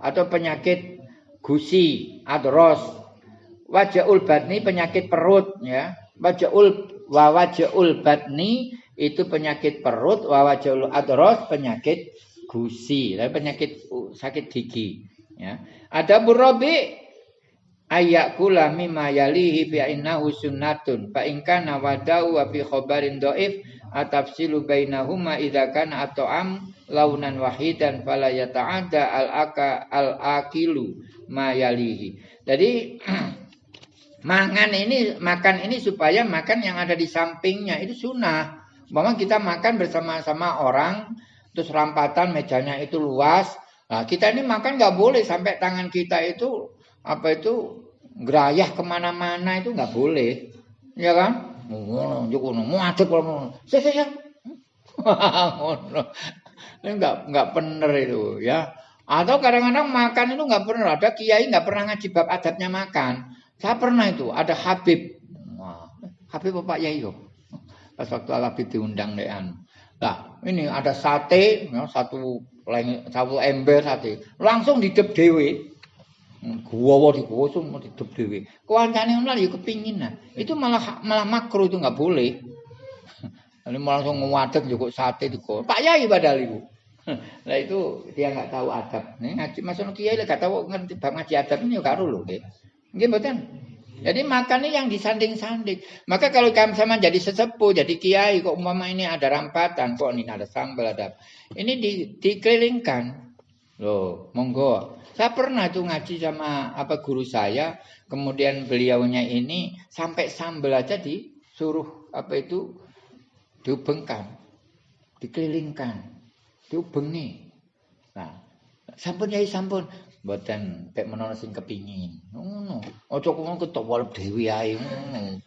atau penyakit gusi adros wajaul batni penyakit perut ya wajaul wawajaul batni itu penyakit perut. Wawajaul adros penyakit gusi. Penyakit sakit gigi ya. Ada burobi ayakula mimma yalihi bi innahu sunnatun. Fa in kana wadau wa fi khabarin dhaif atafsilu bainahuma idza kana at'am launan wahidan fala yata'adda al aka al akilu ma yalihi. Jadi mangan ini makan ini supaya makan yang ada di sampingnya. Itu sunnah. Memang kita makan bersama-sama orang terus rampatan mejanya itu luas. Nah kita ini makan nggak boleh sampai tangan kita itu apa itu gerayah ke mana-mana itu nggak boleh, ya kan? Mau ini nggak nggak bener itu, ya. Atau kadang-kadang makan itu nggak pernah ada kiai nggak pernah ngaji bab adabnya makan. Saya pernah itu ada Habib, Habib bapak Yai Pas waktu Al Habib diundang dean. Nah, ini ada sate, ya, satu satu ember sate, langsung didep dewi. Guwa digosong mau didep dhewe. Kancane ngono ya kepingin nah. Itu malah malah makro itu nggak boleh. Ini malah langsung ngadeg juga sate di Pak Yai padahal ibu. Nah itu dia nggak tahu adab. Nih ngaji masuk kiai nggak tahu ngerti bab ngaji adab ini ya karo lho nggih. Jadi makan ini yang disanding-sanding. Maka kalau kamu sama jadi sesepuh, jadi kiai, kok umpama ini ada rampatan, kok ini ada sambal, ada ini di, dikelilingkan. Loh, monggo. Saya pernah tuh ngaji sama apa guru saya, kemudian beliaunya ini sampai sambel aja disuruh apa itu diubengkan, dikelilingkan, diubengi. Nah, sampun ya sampun, mboten pek menawa sing kepingin. Ngono. Aja kok ketok walep dhewe ae ngono.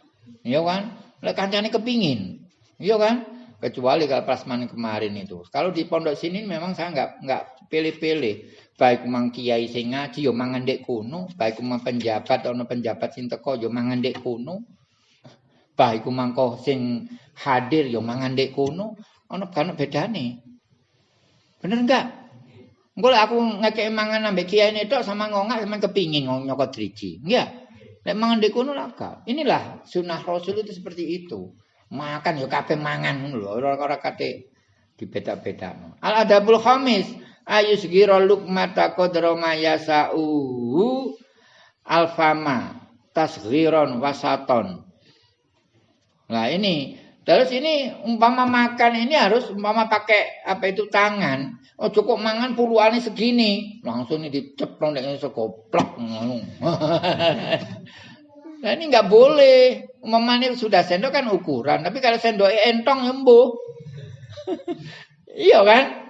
Iya kan? Lek kancane kepingin. Iya kan? Kecuali kalau prasmanan kemarin itu. Kalau di pondok sini memang saya nggak nggak pilih-pilih baik mang kiai sing ngaji yo mangan dek kuno, baik mang penjabat ana penjabat sing teko yo mangan dek kuno. Baik mangko sing hadir yo mangan dek kuno, ana kan bedane. Bener enggak? Engko aku ngekek mangan ambek kiai itu sama ngongak sama kepingin nyokot driji. Enggak. Nek mangan dek kuno lah Inilah sunnah Rasul itu seperti itu. Makan yo kabeh mangan lho, ora-ora kate dibeda-bedakno. Al adabul khamis ayusgira lukmata qadra ma yasau alfama tasghiron wasaton. Nah ini terus ini umpama makan ini harus umpama pakai apa itu tangan. Oh cukup mangan puluhan segini, langsung ini diceplok dengan sekoplak. nah ini nggak boleh. Umpama ini sudah sendok kan ukuran, tapi kalau sendok entong embuh. iya kan?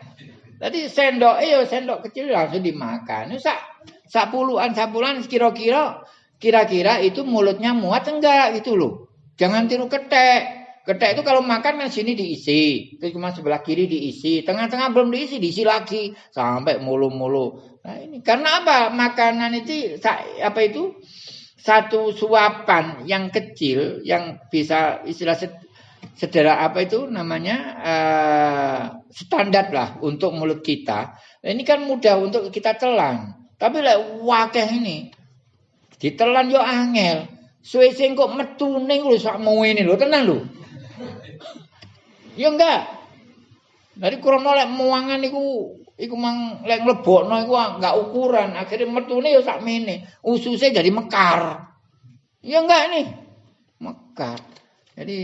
Tadi sendok eh sendok kecil langsung dimakan. Sak sak puluhan puluhan kira-kira kira-kira itu mulutnya muat enggak gitu loh. Jangan tiru ketek. Ketek itu kalau makan kan sini diisi, terus cuma sebelah kiri diisi, tengah-tengah belum diisi, diisi lagi sampai mulu-mulu. Nah ini karena apa? Makanan itu apa itu satu suapan yang kecil yang bisa istilah sederhana apa itu namanya uh, standar lah untuk mulut kita. Nah, ini kan mudah untuk kita telan. Tapi lah wakeh ini ditelan yo angel. Suwe sing kok metune lho sak ini lho tenang lho. Ya enggak. Dari krono lek muangan iku iku mang lek mlebokno iku enggak ukuran, akhirnya metune ya sakmene. Ususe jadi mekar. Ya enggak ini. Mekar. Jadi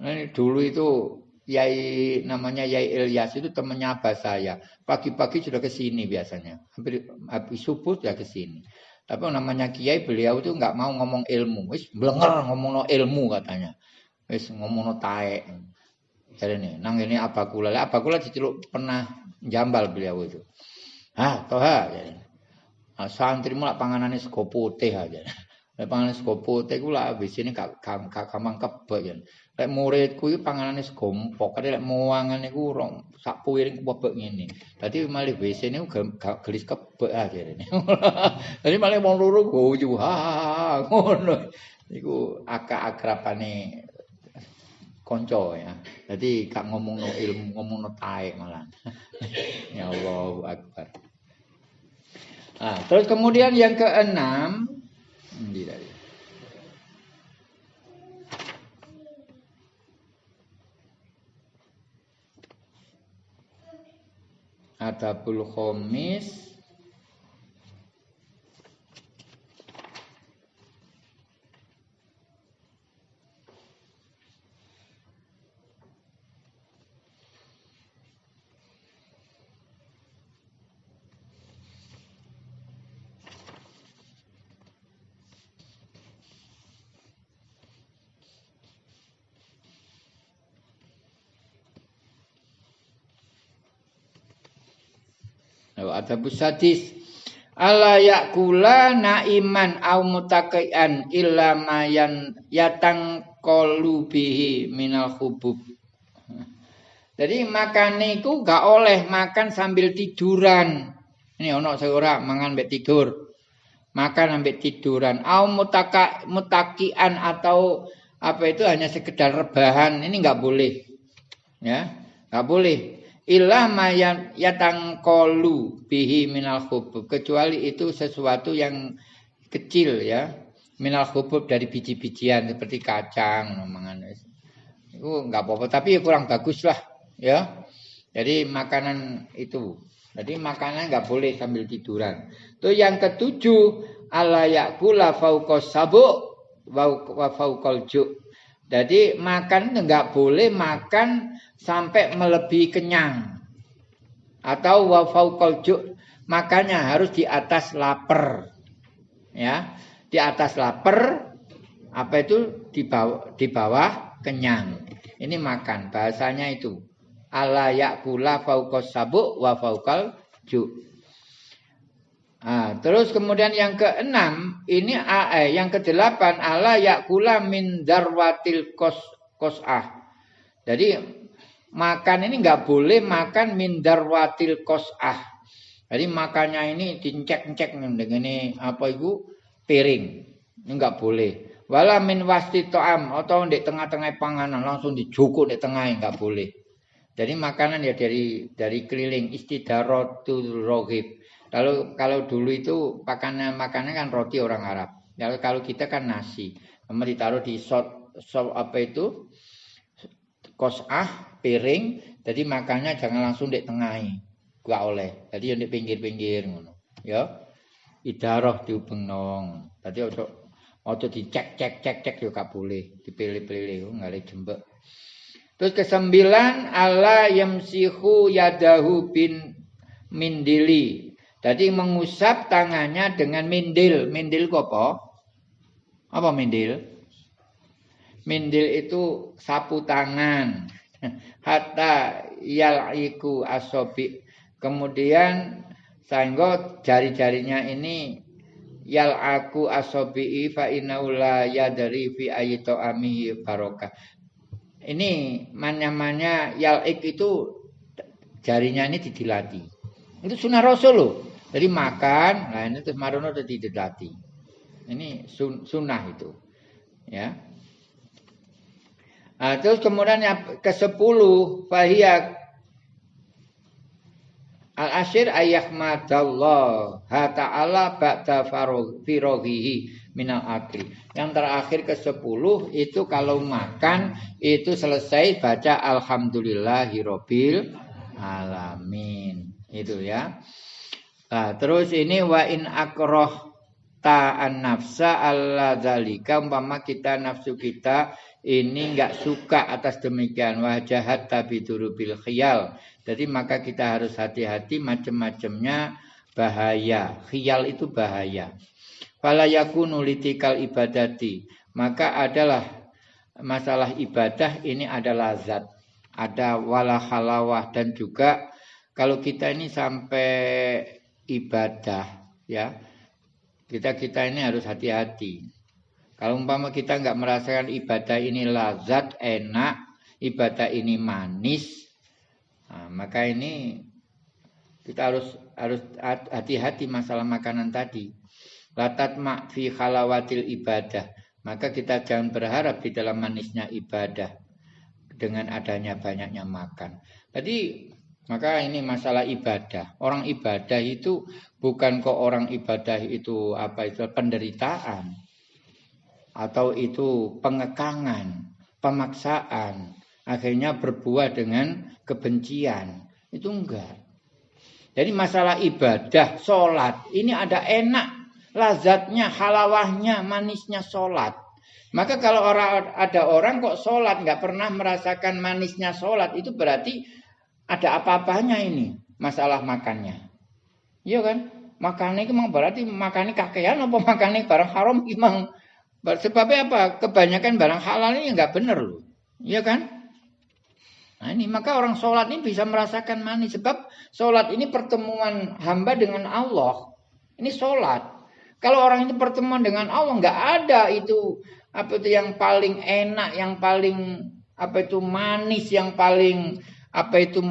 ini dulu itu Yai namanya Yai Ilyas itu temannya abah saya. Pagi-pagi sudah ke sini biasanya. Hampir habis subuh sudah ke sini. Tapi namanya Kiai beliau itu enggak mau ngomong ilmu. Wis blenger ngomong no ilmu katanya. Wis ngomong no taek. Nih, nang ini apa kula? Apa kula diceluk pernah jambal beliau itu. Ah, toha jadi. Nah, santri mulak panganane sego putih aja. Lek panganan sego putih ku lak wis ini gak gak gampang kebek ya. Lek muridku iki panganane sego empok, lek muangan iku rong sak piring kebek ngene. Dadi malih WC niku gak gelis kebek ini. Dadi malih wong loro guyu ha ngono. Iku akak-akrabane konco ya. Jadi kak ngomong no ilmu, ngomong no malah. ya Allah Akbar. Nah, terus kemudian yang keenam, ini dari. Adabul khomis Ada busadis ala yakula naiman au mutaqian illa mayan yatang bihi minal hubub. Jadi makan itu gak oleh makan sambil tiduran. Ini ono seorang mangan mbek tidur. Makan sambil tiduran. Au mutaka mutakian atau apa itu hanya sekedar rebahan. Ini nggak boleh. Ya, nggak boleh ilah mayan yatang kolu bihi minal hubub kecuali itu sesuatu yang kecil ya. Minal hubub dari biji-bijian seperti kacang mangan itu nggak apa-apa tapi kurang bagus lah ya. Jadi makanan itu. Jadi makanan nggak boleh sambil tiduran. Itu yang ketujuh ala yakula fauqas sabu wa fauqal jadi makan nggak boleh makan sampai melebihi kenyang. Atau wa fauqal makanya harus di atas lapar. Ya di atas lapar apa itu? Di bawah di bawah kenyang. Ini makan bahasanya itu. Ala yakula fauqas sabu wa fauqal Nah, terus kemudian yang keenam ini eh, yang kedelapan ala yakula min darwatil kos kosah. Jadi makan ini nggak boleh makan mindar watil kosah. Jadi makannya ini dicek-cek dengan ini apa itu piring. Ini nggak boleh. Wala min wasti to'am atau di tengah-tengah panganan langsung dijukuk di tengah nggak boleh. Jadi makanan ya dari dari keliling istidarotul rohib. Kalau kalau dulu itu makanan makanan kan roti orang Arab. Kalau kalau kita kan nasi. Kemudian ditaruh di sot, sot apa itu? Kosah piring. Jadi makannya jangan langsung di tengah gak oleh. Jadi yang di pinggir-pinggir ngono. Ya. Idaroh diubengno tadi ojo ojo dicek cek cek cek yo gak boleh. Dipilih-pilih nggak ada jembek. Terus kesembilan ala yamsihu yadahu bin mindili jadi mengusap tangannya dengan mindil mindil apa apa mindil Mindil itu sapu tangan. Hatta yal'iku asobi. Kemudian sehingga jari-jarinya ini yal'aku asobi'i fa inaula yadari fi ayito amihi barokah. Ini namanya yal'ik itu jarinya ini didilati. Itu sunnah rasul loh. Jadi makan, nah ini marono didilati. Ini sun, sunnah itu. Ya. Nah, terus kemudian yang ke-10 fahiyya Al-Asyir ayyahmadallah ha ta'ala ba'da firoghihi minal akli. Yang terakhir ke-10 itu kalau makan itu selesai baca alhamdulillahirabbil alamin. Itu ya. Nah, terus ini wa in akroh ta'an nafsa Allah zalika umpama kita nafsu kita ini enggak suka atas demikian wajahat tapi bil khiyal. Jadi maka kita harus hati-hati macam-macamnya bahaya. Khiyal itu bahaya. Fala yakunu litikal ibadati. Maka adalah masalah ibadah ini adalah zat. Ada wala halawah dan juga kalau kita ini sampai ibadah ya. Kita kita ini harus hati-hati. Kalau umpama kita nggak merasakan ibadah ini lazat enak ibadah ini manis nah, maka ini kita harus harus hati-hati masalah makanan tadi. Latat mak fi khalawatil ibadah. Maka kita jangan berharap di dalam manisnya ibadah dengan adanya banyaknya makan. Jadi maka ini masalah ibadah. Orang ibadah itu bukan kok orang ibadah itu apa itu penderitaan atau itu pengekangan, pemaksaan, akhirnya berbuah dengan kebencian. Itu enggak. Jadi masalah ibadah, sholat, ini ada enak, lazatnya, halawahnya, manisnya sholat. Maka kalau ada orang kok sholat nggak pernah merasakan manisnya sholat, itu berarti ada apa-apanya ini masalah makannya. Iya kan? Makannya itu memang berarti makannya kakean apa makannya barang haram memang sebabnya apa? Kebanyakan barang halal ini nggak benar loh. Iya kan? Nah ini maka orang sholat ini bisa merasakan manis sebab sholat ini pertemuan hamba dengan Allah. Ini sholat. Kalau orang itu pertemuan dengan Allah nggak ada itu apa itu yang paling enak, yang paling apa itu manis, yang paling apa itu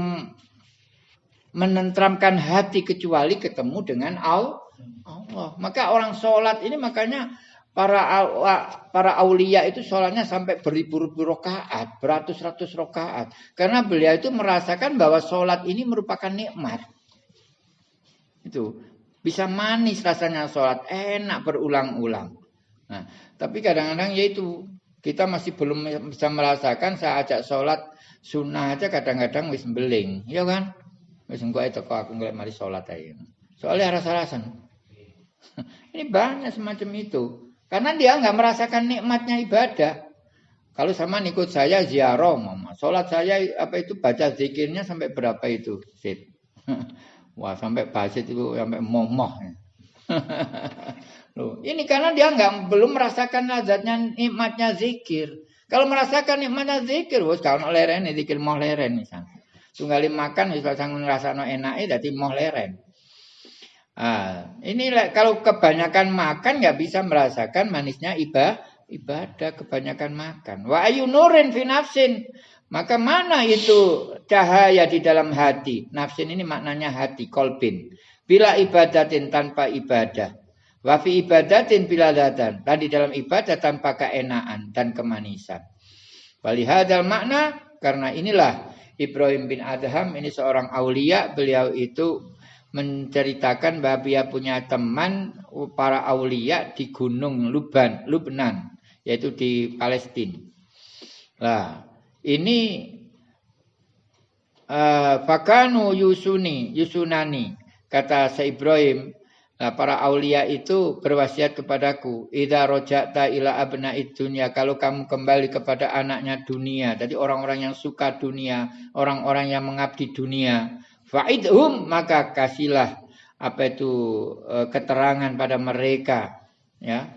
menentramkan hati kecuali ketemu dengan Allah. Maka orang sholat ini makanya para para aulia itu sholatnya sampai beribu-ribu rokaat, beratus-ratus rokaat. Karena beliau itu merasakan bahwa sholat ini merupakan nikmat. Itu bisa manis rasanya sholat, enak berulang-ulang. Nah, tapi kadang-kadang yaitu kita masih belum bisa merasakan saat ajak sholat Sunnah aja kadang-kadang wis beling, ya kan? Wis engko itu kok aku ngeliat mari sholat aja. Soalnya rasa-rasan. Ini banyak semacam itu. Karena dia nggak merasakan nikmatnya ibadah. Kalau sama ikut saya ziarah, mama. Sholat saya apa itu baca zikirnya sampai berapa itu? Sit. Wah sampai basit itu sampai momoh. Loh, ini karena dia nggak belum merasakan lazatnya nikmatnya zikir. Kalau merasakan nikmatnya zikir, wis kalau leren zikir mau leren misal. Tunggali makan wis sanggup ngrasakno enake dadi mau leren. Ah, ini kalau kebanyakan makan nggak bisa merasakan manisnya ibadah ibadah kebanyakan makan. Wa ayunurin fi nafsin. Maka mana itu cahaya di dalam hati? Nafsin ini maknanya hati, kolbin. Bila ibadatin tanpa ibadah. Wafi ibadatin bila datan. Tadi dalam ibadah tanpa keenaan dan kemanisan. Walihadal makna karena inilah Ibrahim bin Adham ini seorang aulia. Beliau itu menceritakan bahwa dia punya teman para aulia di gunung Luban, Lubnan. Yaitu di Palestina. Nah, ini uh, Yusuni, Yusunani. Kata Syekh Ibrahim, Nah, para aulia itu berwasiat kepadaku, "Idza roja'ta ila abna'id dunya." Kalau kamu kembali kepada anaknya dunia, jadi orang-orang yang suka dunia, orang-orang yang mengabdi dunia, fa'idhum maka kasihlah apa itu e, keterangan pada mereka, ya.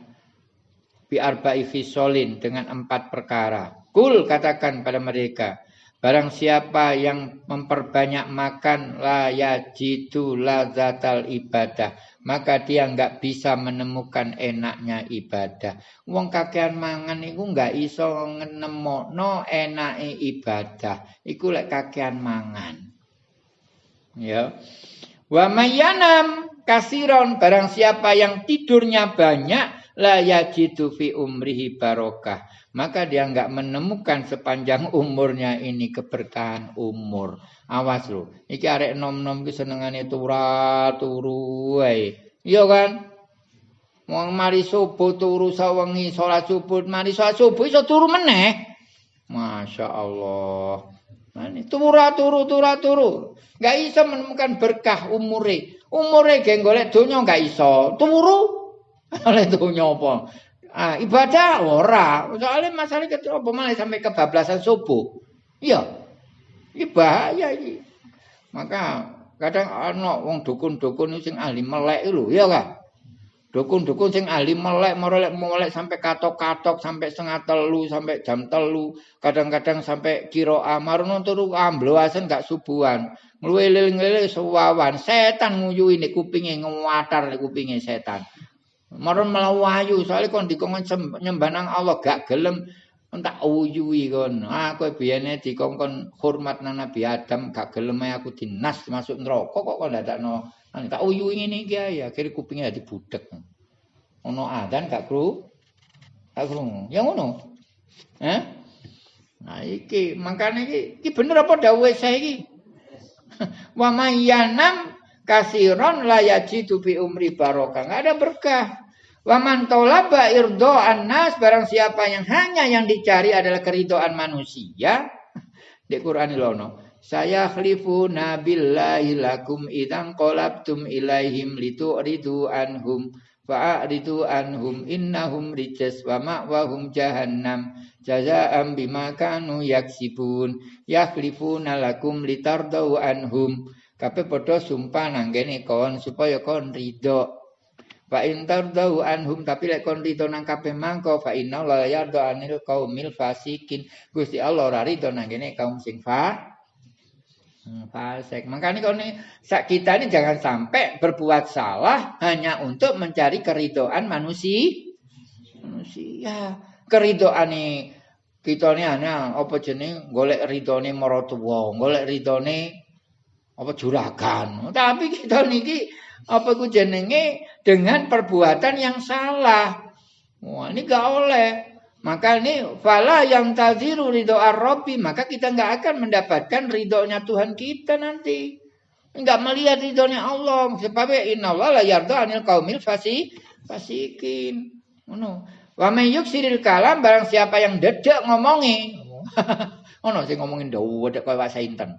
Bi arba'i fisolin dengan empat perkara. Kul katakan pada mereka, Barang siapa yang memperbanyak makan la yajidu lazatal ibadah maka dia nggak bisa menemukan enaknya ibadah. Wong kakean mangan iku nggak iso no enake ibadah. Iku lek kakean mangan. Ya. Wa mayanam kasiron barang siapa yang tidurnya banyak la yajidu fi umrihi barokah. Maka dia nggak menemukan sepanjang umurnya ini keberkahan umur. Awas lo, iki arek nom-nom ki senengane tura turu. Iya kan? Wong mari subuh turu sawengi salat subuh, mari salat subuh iso turu meneh. Masya Allah. Tura turu tura turu. Gak iso menemukan berkah umure. Umure ge golek donya gak iso. Turu. Oleh donya apa? Ah, ibadah ora. Soalnya masalah ketika apa malah sampai kebablasan subuh. Iya. Ini bahaya ini. Maka kadang ana wong dukun-dukun sing ahli melek lho, ya kan? Dukun-dukun sing ahli melek, melek, melek sampai katok-katok, sampai setengah telu, sampai jam telu, kadang-kadang sampai kiro amarono turu ambloasen gak subuhan. Ngelilil-ngelilil sewawan, setan nguyui ini kupingnya, ngewatar ini kupingnya setan. Maron melawayu, soalnya kon nyembah nang Allah gak gelem entak uyui kon. Aku biyane dikongkon hormat nang Nabi Adam gak gelem aku dinas masuk neraka kok ndadakno tak uyu ngene iki ya akhire kupinge dadi budek. Ono adzan gak kru? Gak kru. Ya ngono. Eh? Nah iki makane iki iki bener apa dawuhe saya iki? Wa mayyanam kasiron la yajidu fi umri barokah. Enggak ada berkah. Wa man talaba irdo'an nas barang siapa yang hanya yang dicari adalah keridoan manusia. Di Quran lono. Saya khlifu nabillahi lakum idang kolabtum ilaihim ridu anhum fa'aridu anhum innahum rijas wa ma'wahum jahannam jazaa'am bima kanu yaksibun yakhlifuna lakum litardau anhum kape padha sumpah nanggene kon supaya kon ridho Fa in tardau anhum tapi lek kon ridho nang kabeh mangko fa inna la yarda anil qaumil fasikin Gusti Allah ora ridho nang kaum sing fa Hmm, fasik. Makanya kalau ini, kita ini jangan sampai berbuat salah hanya untuk mencari keridoan manusia. Manusia. Keridoan ini kita ini hanya apa jenis golek ridone marotuwa, golek ridone apa juragan. Tapi kita niki apa ku jenenge dengan perbuatan yang salah. Wah, ini gak oleh. Maka ini fala yang taziru ridho arrobi maka kita nggak akan mendapatkan ridhonya Tuhan kita nanti. Nggak melihat ridhonya Allah. Sebab inna Allah la yarda anil kaumil fasi fasikin. Ono. Wa siril kalam barang siapa yang dedek ngomongi. Ono sing ngomongin dawa dedek koyo wasa inten.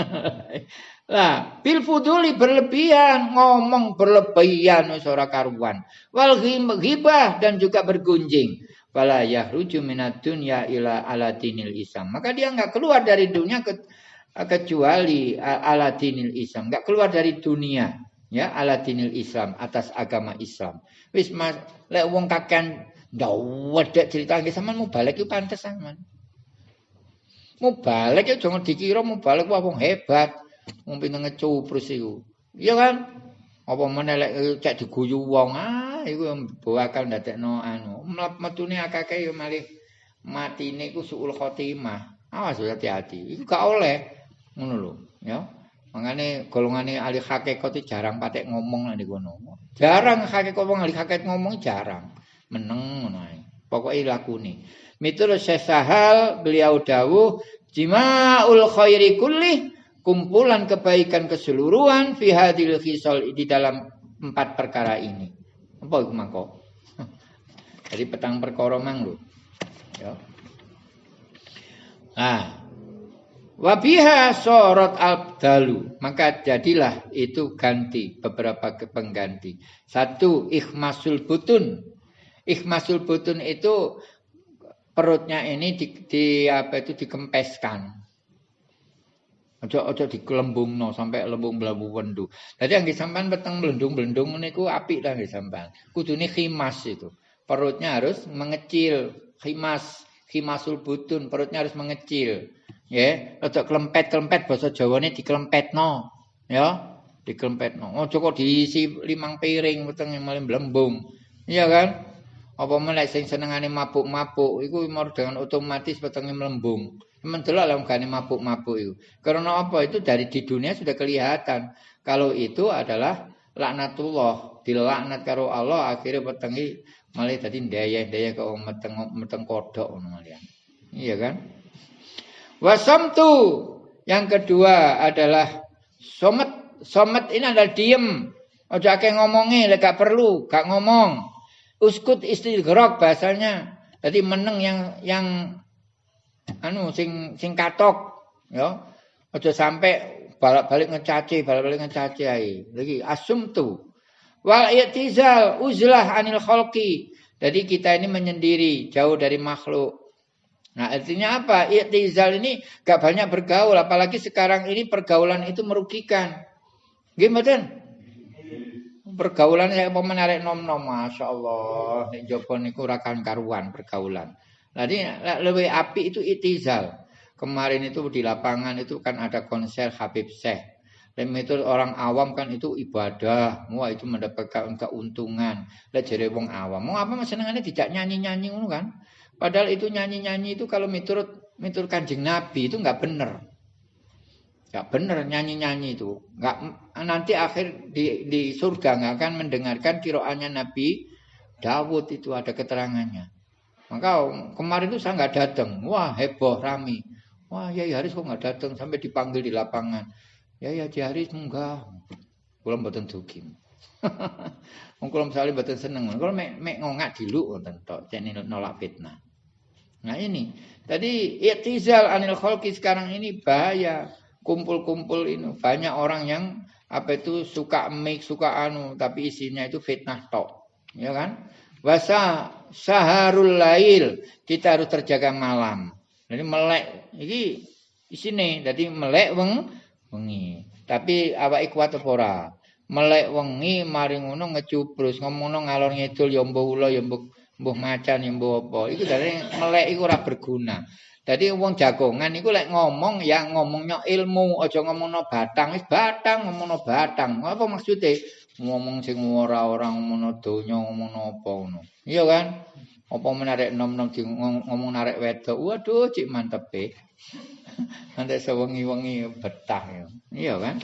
Lah, bil fuduli berlebihan, ngomong berlebihan wis ora karuan. Wal ghibah dan juga bergunjing fala yahruju minad dunya ila ala dinil Islam. Maka dia enggak keluar dari dunia ke, kecuali ala dinil Islam, enggak keluar dari dunia ya ala dinil Islam atas agama Islam. Wis mas lek wong kakean ndak wedek cerita nggih sampean mau balik iku pantes sampean. Mau balik ya jangan dikira mau balik wah wong hebat. Wong pinter ngecuprus iku. Iya kan? Apa meneh lek cek diguyu wong ah iku bakal ndadekno anu. Metune akake yo malih matine iku suul khotimah. Awas hati-hati. Iku gak oleh. Ngono lho ya. Mangane golongane ahli hakikat jarang patek ngomong nek kono. Jarang hakikat wong ahli hakikat ngomong jarang. Meneng ngono ae pokoke lakune miturut Syekh Sahal beliau dawuh jimaul khairi kulli kumpulan kebaikan keseluruhan fi hadil khisal di dalam empat perkara ini apa iku mangko? Jadi petang perkara mang lho. Ya. Nah, Wabiha sorot abdalu maka jadilah itu ganti beberapa pengganti. Satu ikhmasul butun. Ikhmasul butun itu perutnya ini di, di apa itu dikempeskan. Ojo ojo no sampai lembung belabu wendu. Tadi yang disampaikan petang melendung melendung niku api dah disampaikan. Kudune khimas itu. Perutnya harus mengecil. Khimas, khimasul butun. Perutnya harus mengecil. Ya, ojo kelempet kelempet bahasa Jawa ini dikelempet no. Ya, dikelempet no. Ojo kok diisi limang piring petang yang malam belembung. Iya kan? Apa melek sing senengane mabuk-mabuk iku dengan otomatis petenge melembung. Mendelok lah gane mabuk-mabuk itu. Karena apa? Itu dari di dunia sudah kelihatan. Kalau itu adalah laknatullah, dilaknat karo Allah akhirnya petengi malah tadi daya-daya ke meteng meteng kodok Iya kan? Wasamtu yang kedua adalah somet. Somet ini adalah diem. Ojo akeh ngomongi, gak perlu, gak ngomong. Uskut istighraq bahasanya. Jadi meneng yang yang anu sing sing katok Ya. Aja sampai balik-balik ngecaci, balik-balik ngecaci ae. Lagi asumtu. Wal i'tizal uzlah anil khalqi. Jadi kita ini menyendiri, jauh dari makhluk. Nah, artinya apa? I'tizal ini gak banyak bergaul, apalagi sekarang ini pergaulan itu merugikan. Gimana? Pergaulan saya mau menarik nom-nom, masya Allah. Nek jopo niku karuan pergaulan. Jadi lebih api itu itizal. Kemarin itu di lapangan itu kan ada konser Habib Syekh. Dan itu orang awam kan itu ibadah, wah itu mendapatkan keuntungan. Lah jere wong awam, mau apa senengane tidak nyanyi-nyanyi kan? Padahal itu nyanyi-nyanyi itu kalau miturut miturut Kanjeng Nabi itu nggak bener. Nggak bener nyanyi-nyanyi itu. Nggak nanti akhir di di surga nggak akan mendengarkan kiroannya Nabi Dawud itu ada keterangannya. Maka kemarin itu saya nggak datang. Wah heboh rami. Wah, ya Haris kok nggak datang sampai dipanggil di lapangan. Ya ya Haris enggak. Mboten dugi. Wong kula misale mboten seneng. Kula mek mek ngongak wonten tok cene nolak fitnah. Nah ini. Tadi i'tizal anil khalqi sekarang ini bahaya. Kumpul-kumpul ini banyak orang yang apa itu suka mik, suka anu, tapi isinya itu fitnah tok. Ya kan? Wasa saharul lail, kita harus terjaga malam. Jadi melek iki isine dadi melek weng wengi. Tapi awake kuat ora? Melek wengi mari ngono ngecubrus ngomongno ngalor ngidul ya mbuh ula ya macan ya mbuh apa. Iku dari melek iku ora berguna. Jadi wong jagongan iku lek ngomong ya ngomongnya ilmu, aja ngomongno batang, wis batang ngomongno batang. Apa maksudnya? Ngomong sing ora ora ngomongno donya, ngomongno apa ngono. Iya kan? Apa menarik nom-nom ngomong narik wedok. Waduh, cik mantep e. Nanti sewengi-wengi betah ya. Iya kan?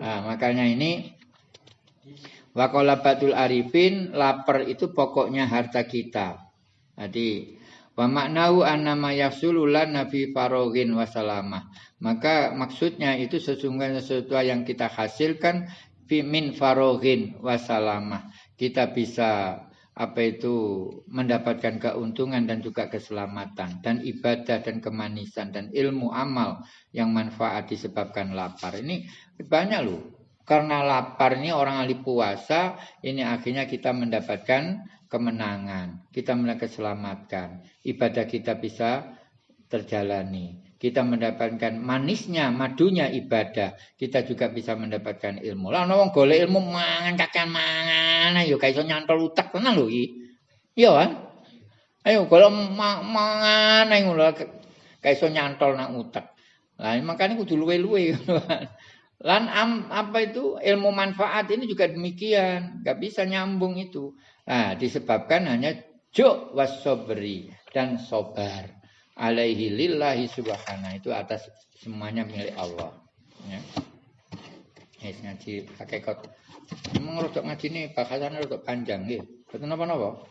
Nah, makanya ini Wakola batul arifin lapar itu pokoknya harta kita. Jadi wa maknahu annama yafsululan nabi farogin wasalamah. Maka maksudnya itu sesungguhnya sesuatu yang kita hasilkan min farogin wasalamah. Kita bisa apa itu mendapatkan keuntungan dan juga keselamatan dan ibadah dan kemanisan dan ilmu amal yang manfaat disebabkan lapar ini banyak loh karena lapar ini orang ahli puasa ini akhirnya kita mendapatkan kemenangan kita mendapatkan keselamatan ibadah kita bisa terjalani kita mendapatkan manisnya, madunya ibadah. Kita juga bisa mendapatkan ilmu. Lah wong golek ilmu mangan kakean mangan ayo gak iso nyantol utak tenan lho iki. Iya kan? Ayo golek mangan ayo lho gak iso nyantol nang utak. Lah makanya kudu luwe-luwe Lan am, apa itu ilmu manfaat ini juga demikian, gak bisa nyambung itu. Nah, disebabkan hanya juk wasobri dan sobar alaihi lillahi subhanahu itu atas semuanya milik Allah ya Yes, ngaji hakikat. Memang rodok ngaji ini bahasannya rodok panjang gitu. Betul apa-apa?